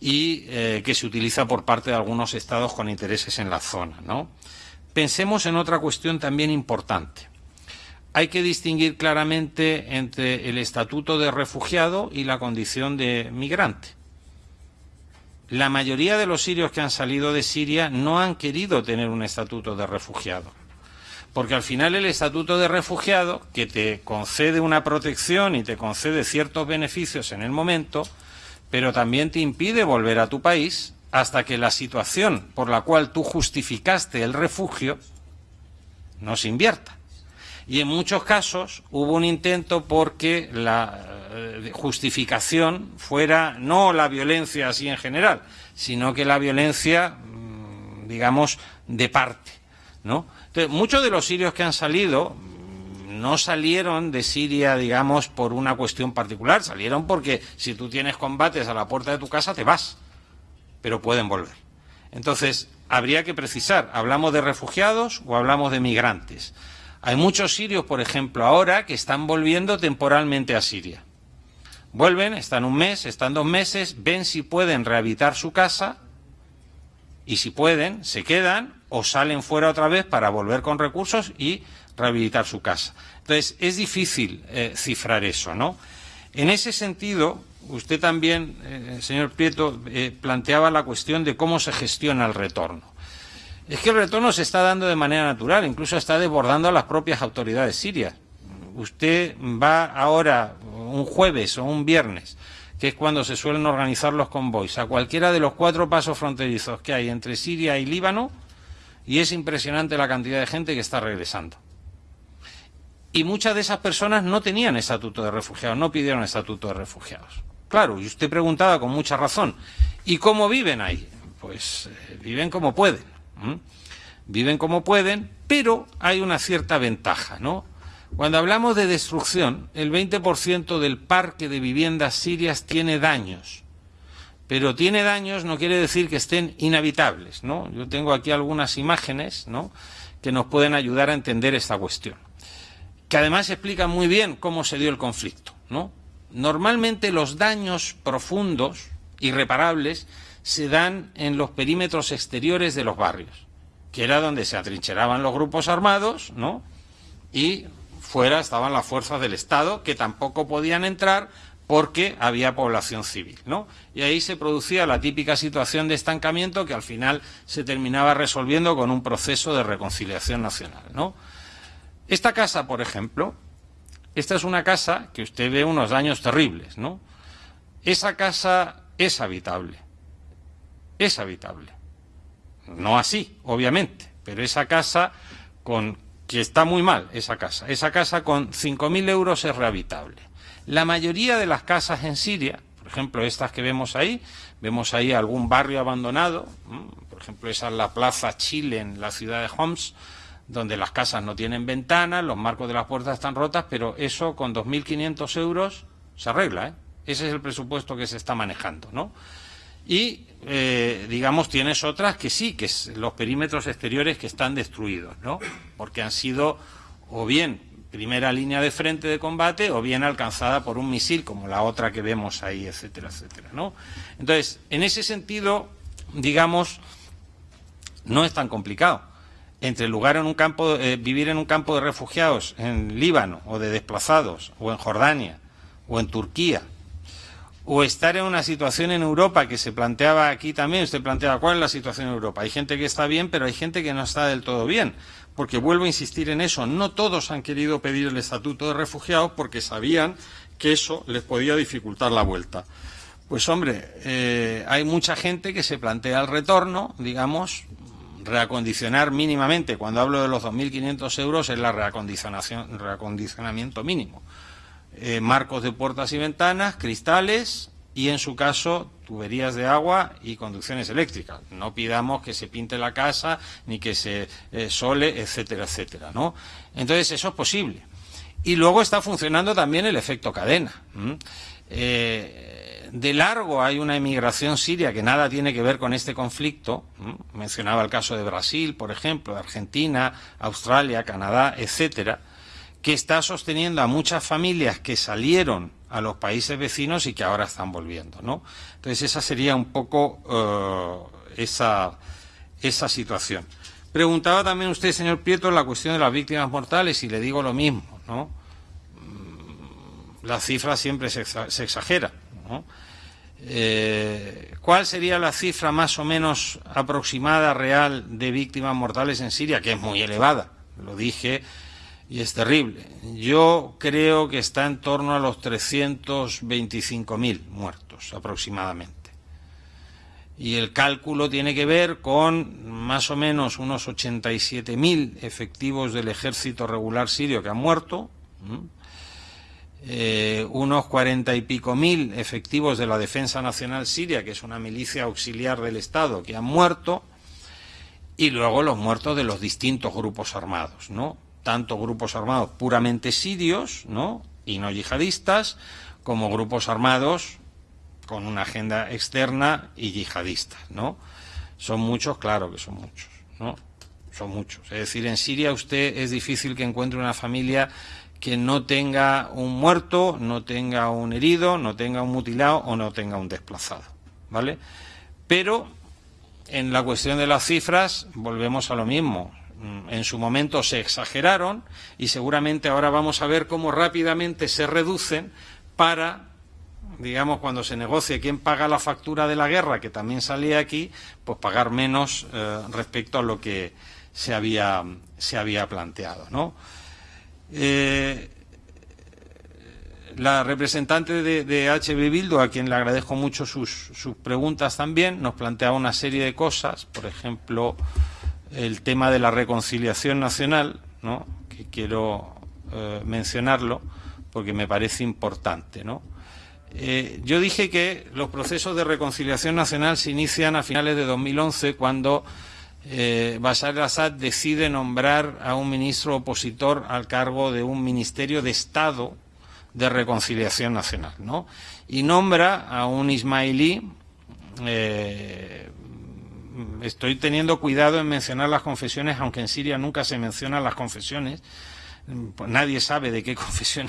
y eh, que se utiliza por parte de algunos estados con intereses en la zona. ¿no? Pensemos en otra cuestión también importante. Hay que distinguir claramente entre el estatuto de refugiado y la condición de migrante. La mayoría de los sirios que han salido de Siria no han querido tener un estatuto de refugiado porque al final el estatuto de refugiado, que te concede una protección y te concede ciertos beneficios en el momento, pero también te impide volver a tu país hasta que la situación por la cual tú justificaste el refugio no se invierta. Y en muchos casos hubo un intento porque la eh, justificación fuera no la violencia así en general, sino que la violencia, mm, digamos, de parte, ¿no? Muchos de los sirios que han salido no salieron de Siria, digamos, por una cuestión particular, salieron porque si tú tienes combates a la puerta de tu casa te vas, pero pueden volver. Entonces, habría que precisar, ¿hablamos de refugiados o hablamos de migrantes? Hay muchos sirios, por ejemplo, ahora que están volviendo temporalmente a Siria. Vuelven, están un mes, están dos meses, ven si pueden rehabilitar su casa y si pueden, se quedan o salen fuera otra vez para volver con recursos y rehabilitar su casa. Entonces, es difícil eh, cifrar eso, ¿no? En ese sentido, usted también, eh, señor Prieto, eh, planteaba la cuestión de cómo se gestiona el retorno. es que el retorno se está dando de manera natural, incluso está desbordando a las propias autoridades sirias. Usted va ahora, un jueves o un viernes, que es cuando se suelen organizar los convoys, a cualquiera de los cuatro pasos fronterizos que hay entre Siria y Líbano, y es impresionante la cantidad de gente que está regresando. Y muchas de esas personas no tenían estatuto de refugiados, no pidieron estatuto de refugiados. Claro, y usted preguntaba con mucha razón, ¿y cómo viven ahí? Pues eh, viven como pueden. Viven como pueden, pero hay una cierta ventaja, ¿no? Cuando hablamos de destrucción, el 20% del parque de viviendas sirias tiene daños. Pero tiene daños no quiere decir que estén inhabitables, ¿no? Yo tengo aquí algunas imágenes, ¿no? que nos pueden ayudar a entender esta cuestión. Que además explican muy bien cómo se dio el conflicto, ¿no? Normalmente los daños profundos, irreparables, se dan en los perímetros exteriores de los barrios, que era donde se atrincheraban los grupos armados, ¿no? Y fuera estaban las fuerzas del Estado, que tampoco podían entrar porque había población civil, ¿no? Y ahí se producía la típica situación de estancamiento que al final se terminaba resolviendo con un proceso de reconciliación nacional, ¿no? Esta casa, por ejemplo, esta es una casa que usted ve unos daños terribles, ¿no? Esa casa es habitable es habitable. No así, obviamente, pero esa casa con que está muy mal, esa casa. Esa casa con 5.000 euros es rehabilitable. La mayoría de las casas en Siria, por ejemplo, estas que vemos ahí, vemos ahí algún barrio abandonado, por ejemplo, esa es la Plaza Chile en la ciudad de Homs, donde las casas no tienen ventanas, los marcos de las puertas están rotas, pero eso con 2.500 euros se arregla, ¿eh? Ese es el presupuesto que se está manejando, ¿no? Y, eh, digamos, tienes otras que sí, que es los perímetros exteriores que están destruidos, ¿no? Porque han sido o bien primera línea de frente de combate o bien alcanzada por un misil, como la otra que vemos ahí, etcétera, etcétera, ¿no? Entonces, en ese sentido, digamos, no es tan complicado. Entre lugar en un campo, eh, vivir en un campo de refugiados en Líbano o de desplazados o en Jordania o en Turquía o estar en una situación en Europa que se planteaba aquí también, usted planteaba cuál es la situación en Europa. Hay gente que está bien, pero hay gente que no está del todo bien, porque vuelvo a insistir en eso, no todos han querido pedir el estatuto de refugiados porque sabían que eso les podía dificultar la vuelta. Pues hombre, eh, hay mucha gente que se plantea el retorno, digamos, reacondicionar mínimamente, cuando hablo de los 2.500 euros es la reacondicionación, reacondicionamiento mínimo. Eh, marcos de puertas y ventanas, cristales y, en su caso, tuberías de agua y conducciones eléctricas. No pidamos que se pinte la casa ni que se eh, sole, etcétera, etcétera. ¿no? Entonces, eso es posible. Y luego está funcionando también el efecto cadena. Eh, de largo hay una emigración siria que nada tiene que ver con este conflicto. Mencionaba el caso de Brasil, por ejemplo, de Argentina, Australia, Canadá, etcétera que está sosteniendo a muchas familias que salieron a los países vecinos y que ahora están volviendo, ¿no? Entonces esa sería un poco eh, esa, esa situación. Preguntaba también usted, señor Prieto, la cuestión de las víctimas mortales y le digo lo mismo, ¿no? Mm, la cifra siempre se, exagera, ¿no? Eh, ¿Cuál sería la cifra más o menos aproximada real de víctimas mortales en Siria? Que es muy elevada, lo dije y es terrible. Yo creo que está en torno a los 325.000 muertos aproximadamente. Y el cálculo tiene que ver con más o menos unos 87.000 efectivos del ejército regular sirio que han muerto, eh, unos cuarenta y pico mil efectivos de la Defensa Nacional Siria, que es una milicia auxiliar del Estado, que han muerto, y luego los muertos de los distintos grupos armados, ¿no? Tanto grupos armados puramente sirios, ¿no? y no yihadistas, como grupos armados con una agenda externa y yihadista, ¿no? Son muchos, claro que son muchos, ¿no? Son muchos. Es decir, en Siria usted es difícil que encuentre una familia que no tenga un muerto, no tenga un herido, no tenga un mutilado o no tenga un desplazado, ¿vale? Pero en la cuestión de las cifras volvemos a lo mismo. Mm, en su momento se exageraron y seguramente ahora vamos a ver cómo rápidamente se reducen para digamos, cuando se negocie quién paga la factura de la guerra, que también salía aquí, pues pagar menos eh, respecto a lo que se había, se había planteado, ¿no? Eh, la representante de, de, HB Bildo, a quien le agradezco mucho sus, sus, preguntas también, nos planteaba una serie de cosas, por ejemplo, el tema de la reconciliación nacional, ¿no? que quiero eh, mencionarlo porque me parece importante. ¿no? Eh, yo dije que los procesos de reconciliación nacional se inician a finales de 2011 cuando eh, Bashar al-Assad decide nombrar a un ministro opositor al cargo de un ministerio de Estado de reconciliación nacional, ¿no? Y nombra a un ismailí, estoy teniendo cuidado en mencionar las confesiones, aunque en Siria nunca se mencionan las confesiones, pues nadie sabe de qué *laughs* confesión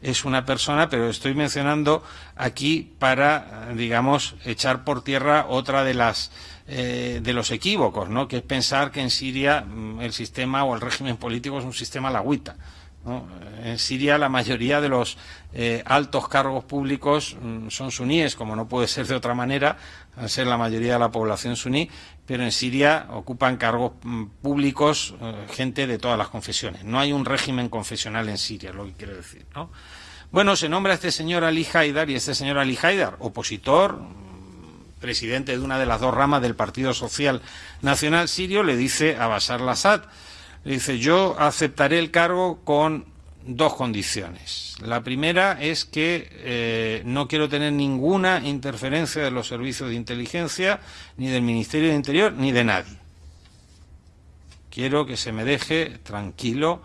es una persona, pero estoy mencionando aquí para, digamos, echar por tierra otra de las eh, de los equívocos, ¿no? que es pensar que en Siria mm, el sistema o el régimen político es un sistema lagüita. En Siria la mayoría de los eh, altos cargos públicos mm, son suníes, como no puede ser de otra manera, al ser la mayoría de la población suní, pero en Siria ocupan cargos mm, públicos eh, gente de todas las confesiones. No hay un régimen confesional en Siria, es lo que quiero decir. ¿no? Bueno, se nombra a este señor Ali Haidar y este señor Ali Haidar, opositor, mm, presidente de una de las dos ramas del Partido Social Nacional Sirio, le dice a Bashar al-Assad, dice, yo aceptaré el cargo con dos condiciones. La primera es que eh, no quiero tener ninguna interferencia de los servicios de inteligencia, ni del Ministerio de Interior, ni de nadie. Quiero que se me deje tranquilo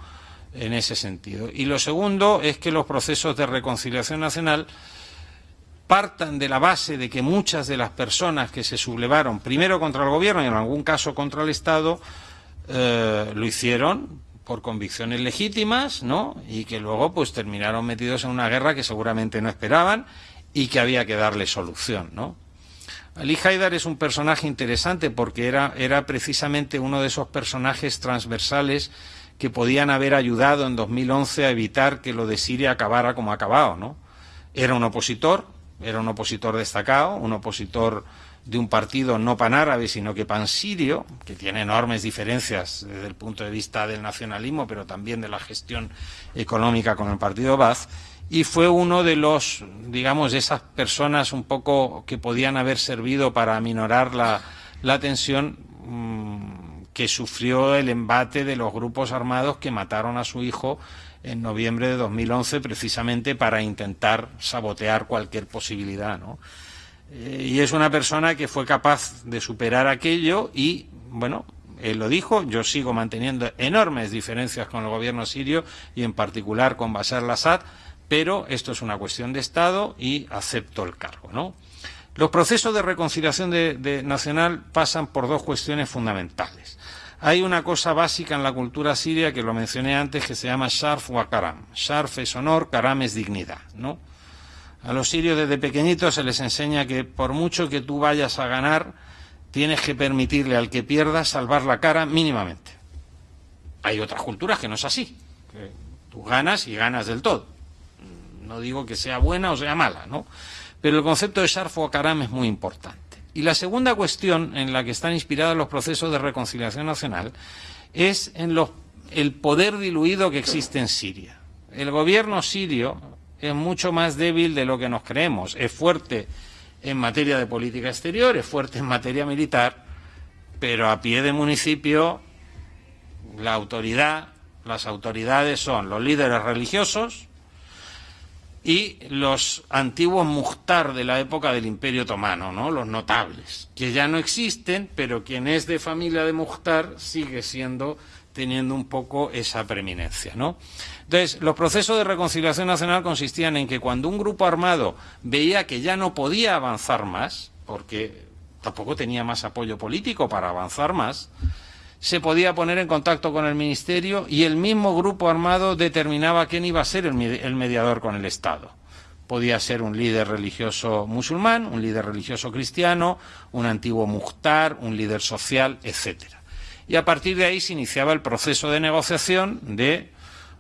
en ese sentido. Y lo segundo es que los procesos de reconciliación nacional partan de la base de que muchas de las personas que se sublevaron primero contra el gobierno y en algún caso contra el Estado eh, lo hicieron por convicciones legítimas, ¿no? Y que luego pues terminaron metidos en una guerra que seguramente no esperaban y que había que darle solución, ¿no? Ali Haidar es un personaje interesante porque era, era precisamente uno de esos personajes transversales que podían haber ayudado en 2011 a evitar que lo de Siria acabara como ha acabado, ¿no? Era un opositor, era un opositor destacado, un opositor de un partido no panárabe, sino que pansirio, que tiene enormes diferencias desde el punto de vista del nacionalismo, pero también de la gestión económica con el partido Baz, y fue uno de los, digamos, de esas personas un poco que podían haber servido para aminorar la, la tensión mmm, que sufrió el embate de los grupos armados que mataron a su hijo en noviembre de 2011 precisamente para intentar sabotear cualquier posibilidad, ¿no? Eh, y es una persona que fue capaz de superar aquello y, bueno, él lo dijo, yo sigo manteniendo enormes diferencias con el gobierno sirio y en particular con Bashar al-Assad, pero esto es una cuestión de Estado y acepto el cargo, ¿no? Los procesos de reconciliación de, de nacional pasan por dos cuestiones fundamentales. Hay una cosa básica en la cultura siria que lo mencioné antes que se llama Sharf wa Karam. Sharf es honor, Karam es dignidad, ¿no? A los sirios desde pequeñitos se les enseña que por mucho que tú vayas a ganar, tienes que permitirle al que pierda salvar la cara mínimamente. Hay otras culturas que no es así. Que tú ganas y ganas del todo. No digo que sea buena o sea mala, ¿no? Pero el concepto de Sharfo Karam es muy importante. Y la segunda cuestión en la que están inspirados los procesos de reconciliación nacional es en los, el poder diluido que existe en Siria. El gobierno sirio, es mucho más débil de lo que nos creemos. Es fuerte en materia de política exterior, es fuerte en materia militar, pero a pie de municipio la autoridad, las autoridades son los líderes religiosos y los antiguos muhtar de la época del Imperio Otomano, ¿no? los notables, que ya no existen, pero quien es de familia de muhtar sigue siendo teniendo un poco esa preeminencia, ¿no? Entonces, los procesos de reconciliación nacional consistían en que cuando un grupo armado veía que ya no podía avanzar más, porque tampoco tenía más apoyo político para avanzar más, se podía poner en contacto con el ministerio y el mismo grupo armado determinaba quién iba a ser el mediador con el Estado. Podía ser un líder religioso musulmán, un líder religioso cristiano, un antiguo muhtar, un líder social, etcétera y a partir de ahí se iniciaba el proceso de negociación de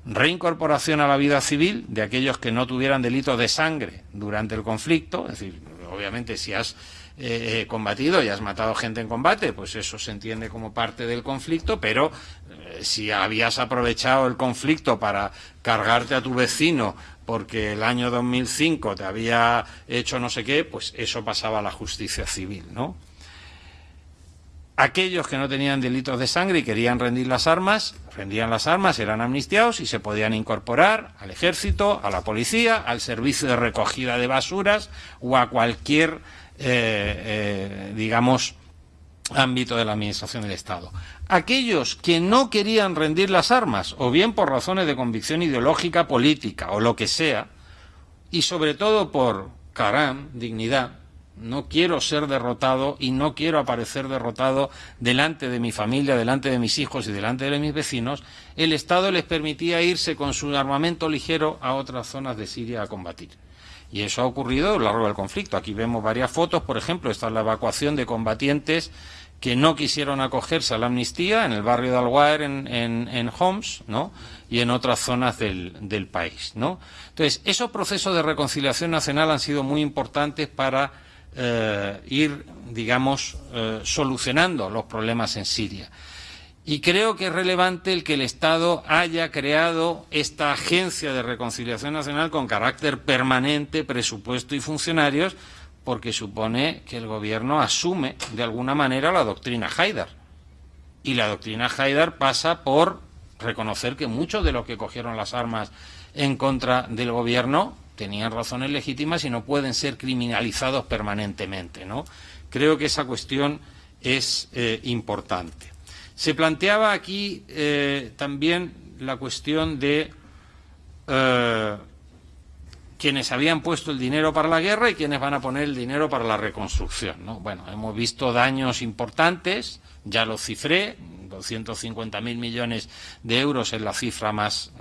reincorporación a la vida civil de aquellos que no tuvieran delitos de sangre durante el conflicto, es decir, obviamente si has eh, combatido y has matado gente en combate, pues eso se entiende como parte del conflicto, pero eh, si habías aprovechado el conflicto para cargarte a tu vecino porque el año 2005 te había hecho no sé qué, pues eso pasaba a la justicia civil, ¿no? Aquellos que no tenían delitos de sangre y querían rendir las armas, rendían las armas, eran amnistiados y se podían incorporar al ejército, a la policía, al servicio de recogida de basuras o a cualquier eh, eh, digamos, ámbito de la Administración del Estado. Aquellos que no querían rendir las armas, o bien por razones de convicción ideológica, política, o lo que sea, y sobre todo por caram, dignidad, no quiero ser derrotado y no quiero aparecer derrotado delante de mi familia, delante de mis hijos y delante de mis vecinos, el Estado les permitía irse con su armamento ligero a otras zonas de Siria a combatir. Y eso ha ocurrido a lo largo del conflicto. Aquí vemos varias fotos, por ejemplo, esta es la evacuación de combatientes que no quisieron acogerse a la amnistía en el barrio de Al en, en, Homs, ¿no? y en otras zonas del, país. ¿no? Entonces, esos procesos de reconciliación nacional han sido muy importantes para eh, ir, digamos, eh, solucionando los problemas en Siria. Y creo que es relevante el que el Estado haya creado esta agencia de reconciliación nacional con carácter permanente, presupuesto y funcionarios, porque supone que el Gobierno asume de alguna manera la doctrina Haidar. Y la doctrina Haidar pasa por reconocer que muchos de los que cogieron las armas en contra del Gobierno tenían razones legítimas y no pueden ser criminalizados permanentemente. ¿no? Creo que esa cuestión es eh, importante. Se planteaba aquí eh, también la cuestión de eh, quienes habían puesto el dinero para la guerra y quienes van a poner el dinero para la reconstrucción. ¿no? Bueno, hemos visto daños importantes, ya lo cifré, 250.000 millones de euros es la cifra más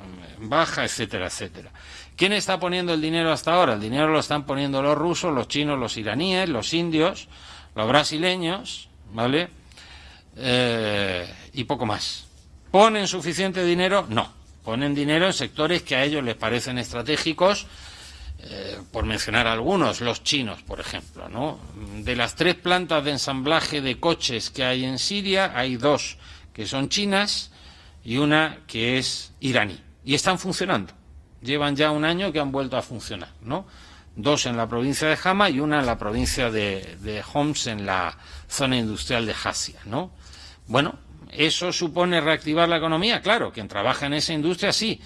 mm, baja, etcétera, etcétera. ¿Quién está poniendo el dinero hasta ahora? El dinero lo están poniendo los rusos, los chinos, los iraníes, los indios, los brasileños, ¿vale? Eh, y poco más. ¿Ponen suficiente dinero? No. Ponen dinero en sectores que a ellos les parecen estratégicos, eh, por mencionar algunos, los chinos, por ejemplo. ¿no? De las tres plantas de ensamblaje de coches que hay en Siria, hay dos que son chinas y una que es iraní. Y están funcionando. Llevan ya un año que han vuelto a funcionar. ¿no? Dos en la provincia de Hama y una en la provincia de, de Homs, en la zona industrial de Hasia. ¿no? Bueno, ¿eso supone reactivar la economía? Claro, quien trabaja en esa industria sí,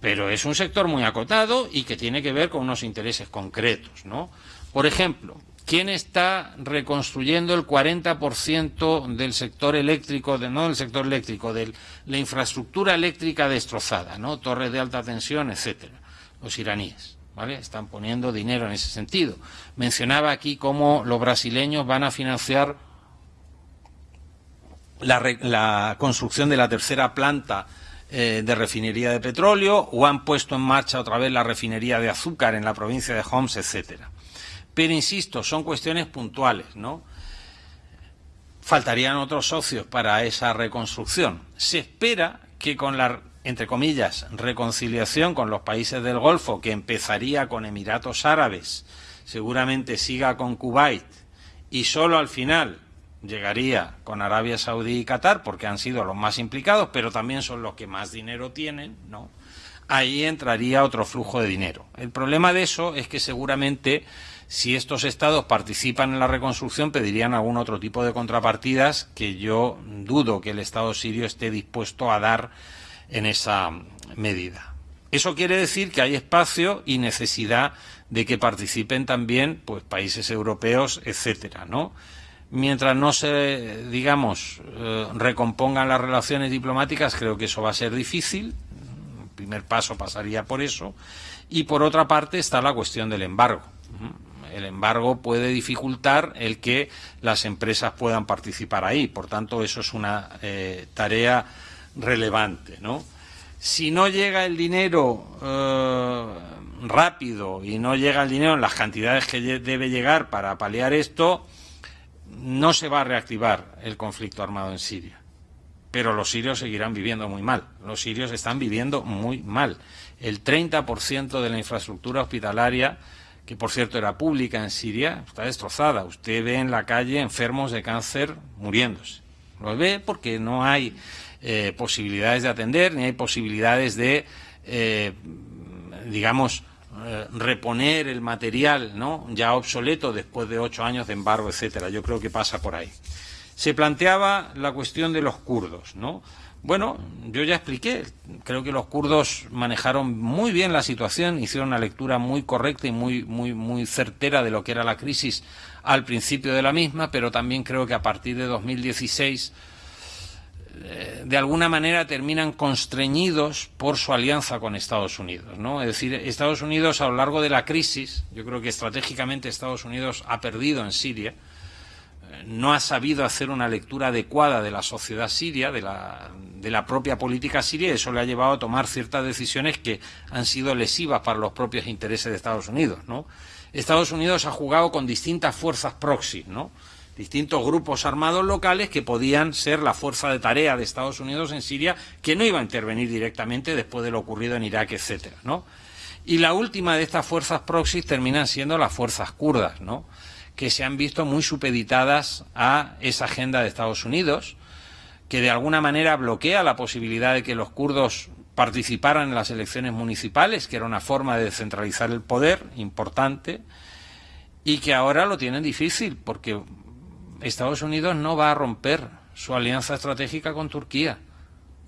pero es un sector muy acotado y que tiene que ver con unos intereses concretos, ¿no? Por ejemplo, ¿quién está reconstruyendo el 40% del sector eléctrico, no del sector eléctrico, de la infraestructura eléctrica destrozada. Torres de alta tensión, etcétera. Los iraníes. ¿Vale? Están poniendo dinero en ese sentido. Mencionaba aquí cómo los brasileños van a financiar la, construcción de la tercera planta eh, de refinería de petróleo o han puesto en marcha otra vez la refinería de azúcar en la provincia de Homs, etcétera. Pero insisto, son cuestiones puntuales, ¿no? Faltarían otros socios para esa reconstrucción. Se espera que con la, entre comillas, reconciliación con los países del Golfo, que empezaría con Emiratos Árabes, seguramente siga con Kuwait y solo al final llegaría con Arabia Saudí y Qatar, porque han sido los más implicados, pero también son los que más dinero tienen, ¿no? Ahí entraría otro flujo de dinero. El problema de eso es que seguramente si estos estados participan en la reconstrucción pedirían algún otro tipo de contrapartidas que yo dudo que el Estado sirio esté dispuesto a dar en esa medida. Eso quiere decir que hay espacio y necesidad de que participen también pues países europeos, etcétera, ¿no? mientras no se, digamos, eh, recompongan las relaciones diplomáticas, creo que eso va a ser difícil. El primer paso pasaría por eso. Y por otra parte está la cuestión del embargo. El embargo puede dificultar el que las empresas puedan participar ahí. Por tanto, eso es una eh, tarea relevante. ¿no? Si no llega el dinero eh, rápido y no llega el dinero en las cantidades que debe llegar para paliar esto, no se va a reactivar el conflicto armado en Siria. pero los sirios seguirán viviendo muy mal. Los sirios están viviendo muy mal. El 30% de la infraestructura hospitalaria, que por cierto era pública en Siria, está destrozada. Usted ve en la calle enfermos de cáncer muriéndose. Lo ve porque no hay eh, posibilidades de atender, ni hay posibilidades de, eh, digamos, eh, reponer el material ¿no? ya obsoleto después de ocho años de embargo, etcétera. Yo creo que pasa por ahí. Se planteaba la cuestión de los kurdos, ¿no? Bueno, yo ya expliqué, creo que los kurdos manejaron muy bien la situación, hicieron una lectura muy correcta y muy, muy, muy certera de lo que era la crisis al principio de la misma, pero también creo que a partir de 2016 eh, de alguna manera terminan constreñidos por su alianza con Estados Unidos. ¿no? Es decir, Estados Unidos a lo largo de la crisis, yo creo que estratégicamente Estados Unidos ha perdido en Siria, no ha sabido hacer una lectura adecuada de la sociedad siria, de la, de la propia política siria, y eso le ha llevado a tomar ciertas decisiones que han sido lesivas para los propios intereses de Estados Unidos. ¿no? Estados Unidos ha jugado con distintas fuerzas proxy, ¿no? distintos grupos armados locales que podían ser la fuerza de tarea de Estados Unidos en Siria, que no iba a intervenir directamente después de lo ocurrido en Irak, etcétera, ¿no? Y la última de estas fuerzas proxy terminan siendo las fuerzas kurdas, ¿no? Que se han visto muy supeditadas a esa agenda de Estados Unidos, que de alguna manera bloquea la posibilidad de que los kurdos participaran en las elecciones municipales, que era una forma de descentralizar el poder importante, y que ahora lo tienen difícil, porque Estados Unidos no va a romper su alianza estratégica con Turquía.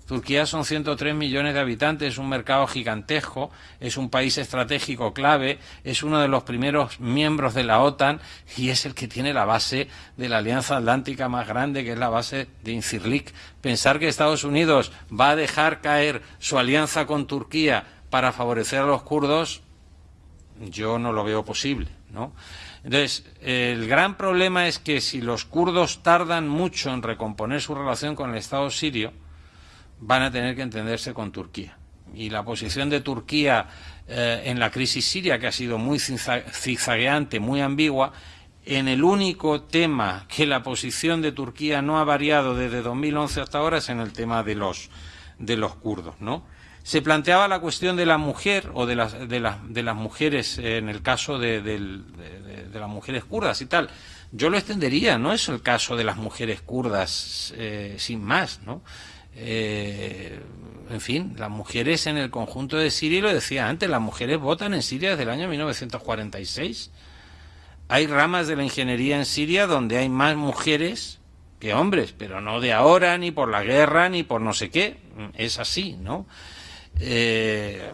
Turquía son 103 millones de habitantes, es un mercado gigantesco, es un país estratégico clave, es uno de los primeros miembros de la OTAN y es el que tiene la base de la Alianza Atlántica más grande, que es la base de Incirlik. Pensar que Estados Unidos va a dejar caer su alianza con Turquía para favorecer a los kurdos, yo no lo veo posible, ¿no? Entonces, el gran problema es que si los kurdos tardan mucho en recomponer su relación con el Estado sirio, van a tener que entenderse con Turquía. Y la posición de Turquía eh, en la crisis siria, que ha sido muy zigzagueante, muy ambigua, en el único tema que la posición de Turquía no ha variado desde 2011 hasta ahora es en el tema de los, de los kurdos, ¿no? Se planteaba la cuestión de la mujer o de las, de de las mujeres en el caso de, las mujeres kurdas y tal. Yo lo extendería, no es el caso de las mujeres kurdas eh, sin más, ¿no? Eh, en fin, las mujeres en el conjunto de Siria, lo decía antes, las mujeres votan en Siria desde el año 1946. Hay ramas de la ingeniería en Siria donde hay más mujeres que hombres, pero no de ahora, ni por la guerra, ni por no sé qué. Es así, ¿no? Eh,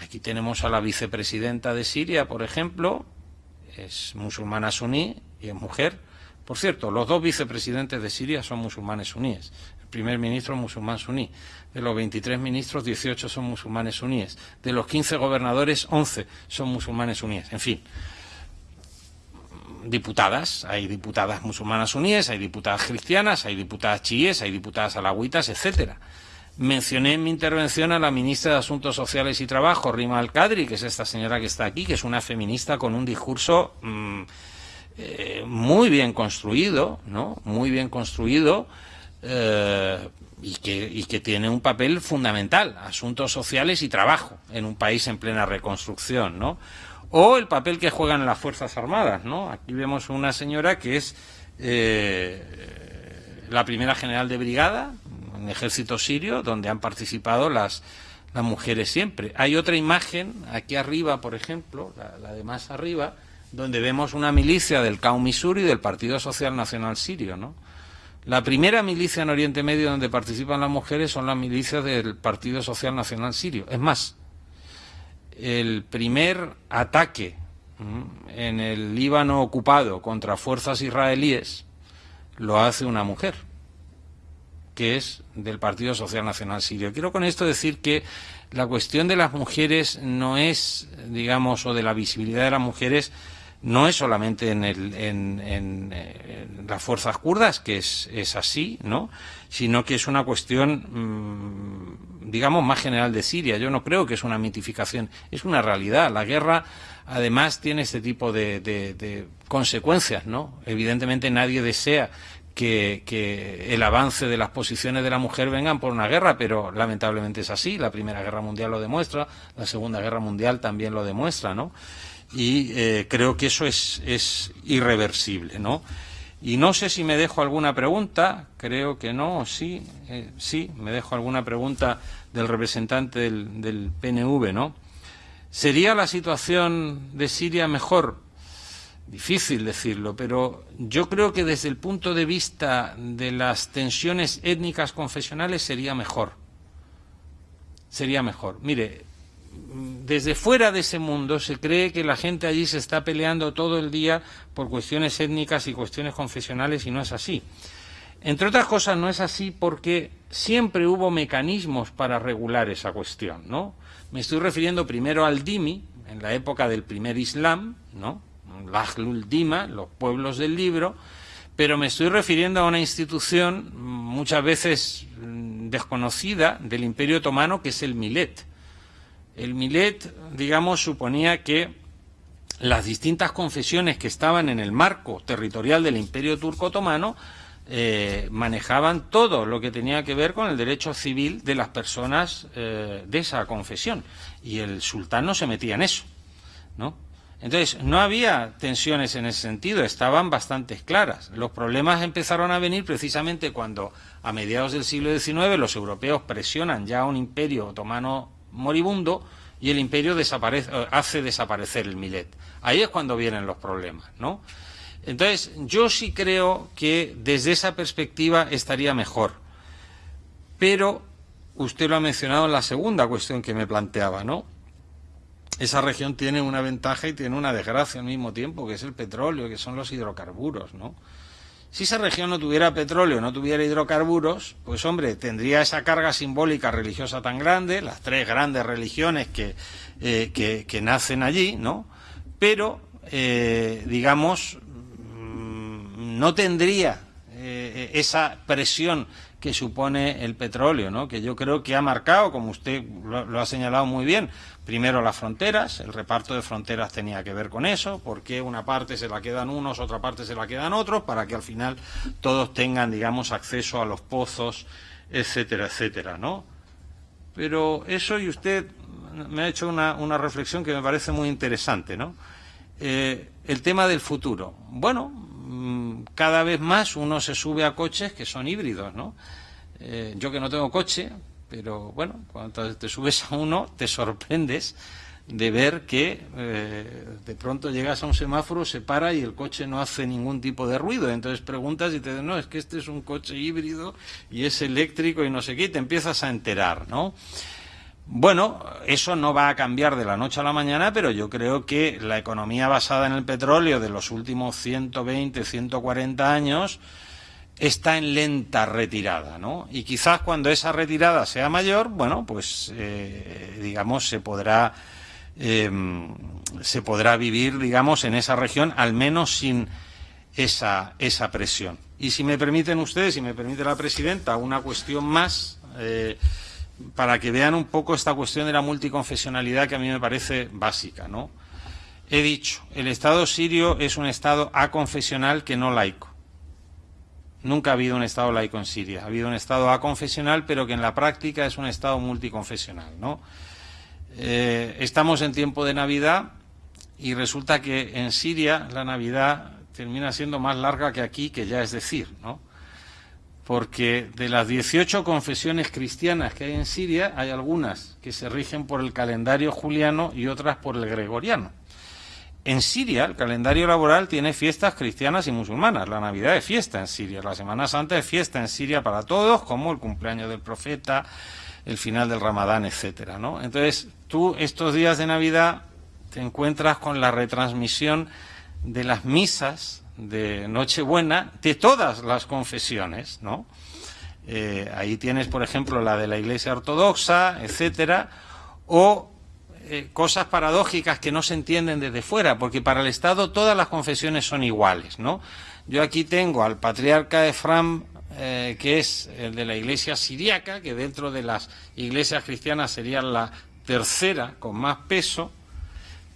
aquí tenemos a la vicepresidenta de Siria, por ejemplo, es musulmana suní y es mujer. Por cierto, los dos vicepresidentes de Siria son musulmanes suníes primer ministro musulmán suní. De los 23 ministros, 18 son musulmanes suníes. De los 15 gobernadores, 11 son musulmanes suníes. En fin, diputadas. Hay diputadas musulmanas suníes, hay diputadas cristianas, hay diputadas chiíes, hay diputadas alagüitas, etcétera. Mencioné en mi intervención a la ministra de Asuntos Sociales y Trabajo, Rima Al-Qadri, que es esta señora que está aquí, que es una feminista con un discurso mm, eh, muy bien construido, ¿no? Muy bien construido, eh, y, que, que tiene un papel fundamental, asuntos sociales y trabajo en un país en plena reconstrucción, ¿no? O el papel que juegan las Fuerzas Armadas, ¿no? Aquí vemos una señora que es eh, la primera general de brigada en el ejército sirio, donde han participado las, las mujeres siempre. Hay otra imagen, aquí arriba, por ejemplo, la, de más arriba, donde vemos una milicia del Qaumi Missouri del Partido Social Nacional Sirio, ¿no? La primera milicia en Oriente Medio donde participan las mujeres son las milicias del Partido Social Nacional Sirio. Es más, el primer ataque en el Líbano ocupado contra fuerzas israelíes lo hace una mujer, que es del Partido Social Nacional Sirio. Quiero con esto decir que la cuestión de las mujeres no es, digamos, o de la visibilidad de las mujeres, no es solamente en, el, en, las fuerzas kurdas, que es, así, ¿no? sino que es una cuestión, mm, digamos, más general de Siria. Yo no creo que es una mitificación, es una realidad. La guerra, además, tiene este tipo de, consecuencias. ¿no? Evidentemente nadie desea que, el avance de las posiciones de la mujer vengan por una guerra, pero lamentablemente es así. La Primera Guerra Mundial lo demuestra, la Segunda Guerra Mundial también lo demuestra, ¿no? Y eh, creo que eso es, es irreversible, ¿no? Y no sé si me dejo alguna pregunta, creo que no, sí, eh, sí, me dejo alguna pregunta del representante del, del PNV, ¿no? ¿Sería la situación de Siria mejor? Difícil decirlo, pero yo creo que desde el punto de vista de las tensiones étnicas confesionales sería mejor. Sería mejor. Mire, desde fuera de ese mundo se cree que la gente allí se está peleando todo el día por cuestiones étnicas y cuestiones confesionales y no es así. Entre otras cosas no es así porque siempre hubo mecanismos para regular esa cuestión, ¿no? Me estoy refiriendo primero al Dimi, en la época del primer Islam, ¿no? Dima, los pueblos del libro, pero me estoy refiriendo a una institución muchas veces mm, desconocida del Imperio Otomano, que es el Milet. El Milet, digamos, suponía que las distintas confesiones que estaban en el marco territorial del Imperio Turco Otomano eh, manejaban todo lo que tenía que ver con el derecho civil de las personas eh, de esa confesión. Y el sultán no se metía en eso, ¿no? Entonces, no había tensiones en ese sentido, estaban bastante claras. Los problemas empezaron a venir precisamente cuando, a mediados del siglo XIX, los europeos presionan ya a un imperio otomano moribundo y el imperio desaparece, eh, hace desaparecer el Milet. Ahí es cuando vienen los problemas, ¿no? Entonces, yo sí creo que desde esa perspectiva estaría mejor. Pero usted lo ha mencionado en la segunda cuestión que me planteaba, ¿no? esa región tiene una ventaja y tiene una desgracia al mismo tiempo, que es el petróleo, que son los hidrocarburos, ¿no? Si esa región no tuviera petróleo, no tuviera hidrocarburos, pues hombre, tendría esa carga simbólica religiosa tan grande, las tres grandes religiones que, eh, que, nacen allí, ¿no? Pero, eh, digamos, mm, no tendría eh, esa presión que supone el petróleo, ¿no? que yo creo que ha marcado, como usted lo, ha señalado muy bien, primero las fronteras, el reparto de fronteras tenía que ver con eso, porque una parte se la quedan unos, otra parte se la quedan otros, para que al final todos tengan, digamos, acceso a los pozos, etcétera, etcétera, ¿no? Pero eso, y usted me ha hecho una, reflexión que me parece muy interesante, ¿no? Eh, el tema del futuro. Bueno, cada vez más uno se sube a coches que son híbridos, ¿no? Eh, yo que no tengo coche, pero bueno, cuando te subes a uno te sorprendes de ver que eh, de pronto llegas a un semáforo, se para y el coche no hace ningún tipo de ruido. Entonces preguntas y te dicen, no, es que este es un coche híbrido y es eléctrico y no sé qué, y te empiezas a enterar, ¿no? Bueno, eso no va a cambiar de la noche a la mañana, pero yo creo que la economía basada en el petróleo de los últimos 120, 140 años está en lenta retirada, ¿no? Y quizás cuando esa retirada sea mayor, bueno, pues eh, digamos se podrá em, se podrá vivir, digamos, en esa región, al menos sin esa, esa presión. Y si me permiten ustedes, si me permite la presidenta, una cuestión más. Eh, para que vean un poco esta cuestión de la multiconfesionalidad que a mí me parece básica, ¿no? He dicho, el Estado sirio es un Estado aconfesional que no laico. Nunca ha habido un Estado laico en Siria. Ha habido un Estado aconfesional, pero que en la práctica es un Estado multiconfesional, ¿no? Eh, estamos en tiempo de Navidad y resulta que en Siria la Navidad termina siendo más larga que aquí, que ya es decir, ¿no? Porque de las 18 confesiones cristianas que hay en Siria, hay algunas que se rigen por el calendario juliano y otras por el gregoriano. En Siria, el calendario laboral tiene fiestas cristianas y musulmanas. La Navidad es fiesta en Siria, la Semana Santa es fiesta en Siria para todos, como el cumpleaños del profeta, el final del Ramadán, etcétera, ¿no? Entonces, tú estos días de Navidad te encuentras con la retransmisión de las misas de Nochebuena de todas las confesiones, ¿no? Eh, ahí tienes, por ejemplo, la de la Iglesia Ortodoxa, etcétera, o eh, cosas paradójicas que no se entienden desde fuera, porque para el Estado todas las confesiones son iguales, ¿no? Yo aquí tengo al patriarca Efram, eh, que es el de la Iglesia siriaca, que dentro de las iglesias cristianas sería la tercera con más peso,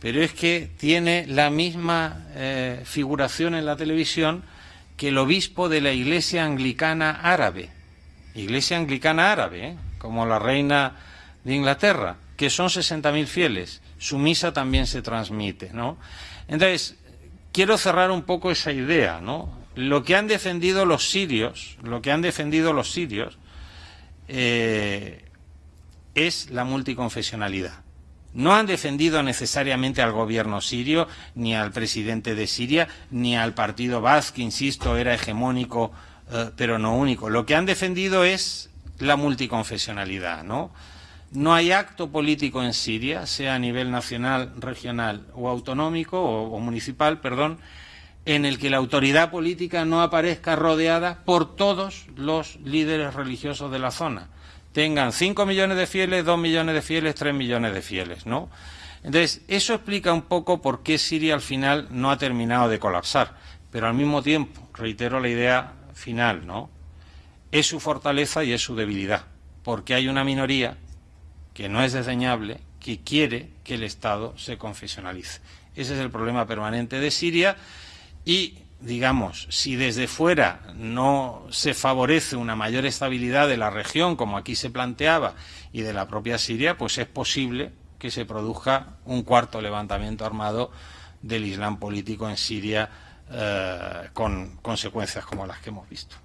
pero es que tiene la misma eh, figuración en la televisión que el obispo de la Iglesia Anglicana Árabe, Iglesia Anglicana Árabe, ¿eh? como la reina de Inglaterra, que son 60.000 fieles, su misa también se transmite, ¿no? Entonces, quiero cerrar un poco esa idea, ¿no? Lo que han defendido los sirios, lo que han defendido los sirios, eh, es la multiconfesionalidad. No han defendido necesariamente al gobierno sirio, ni al presidente de Siria, ni al partido Baz, que insisto, era hegemónico, eh, pero no único. Lo que han defendido es la multiconfesionalidad, ¿no? No hay acto político en Siria, sea a nivel nacional, regional o autonómico o, o municipal, perdón, en el que la autoridad política no aparezca rodeada por todos los líderes religiosos de la zona tengan 5 millones de fieles, 2 millones de fieles, 3 millones de fieles, ¿no? Entonces, eso explica un poco por qué Siria al final no ha terminado de colapsar. Pero al mismo tiempo, reitero la idea final, ¿no? Es su fortaleza y es su debilidad. Porque hay una minoría que no es desdeñable, que quiere que el Estado se confesionalice. Ese es el problema permanente de Siria y digamos, si desde fuera no se favorece una mayor estabilidad de la región, como aquí se planteaba, y de la propia Siria, pues es posible que se produzca un cuarto levantamiento armado del Islam político en Siria eh, con consecuencias como las que hemos visto.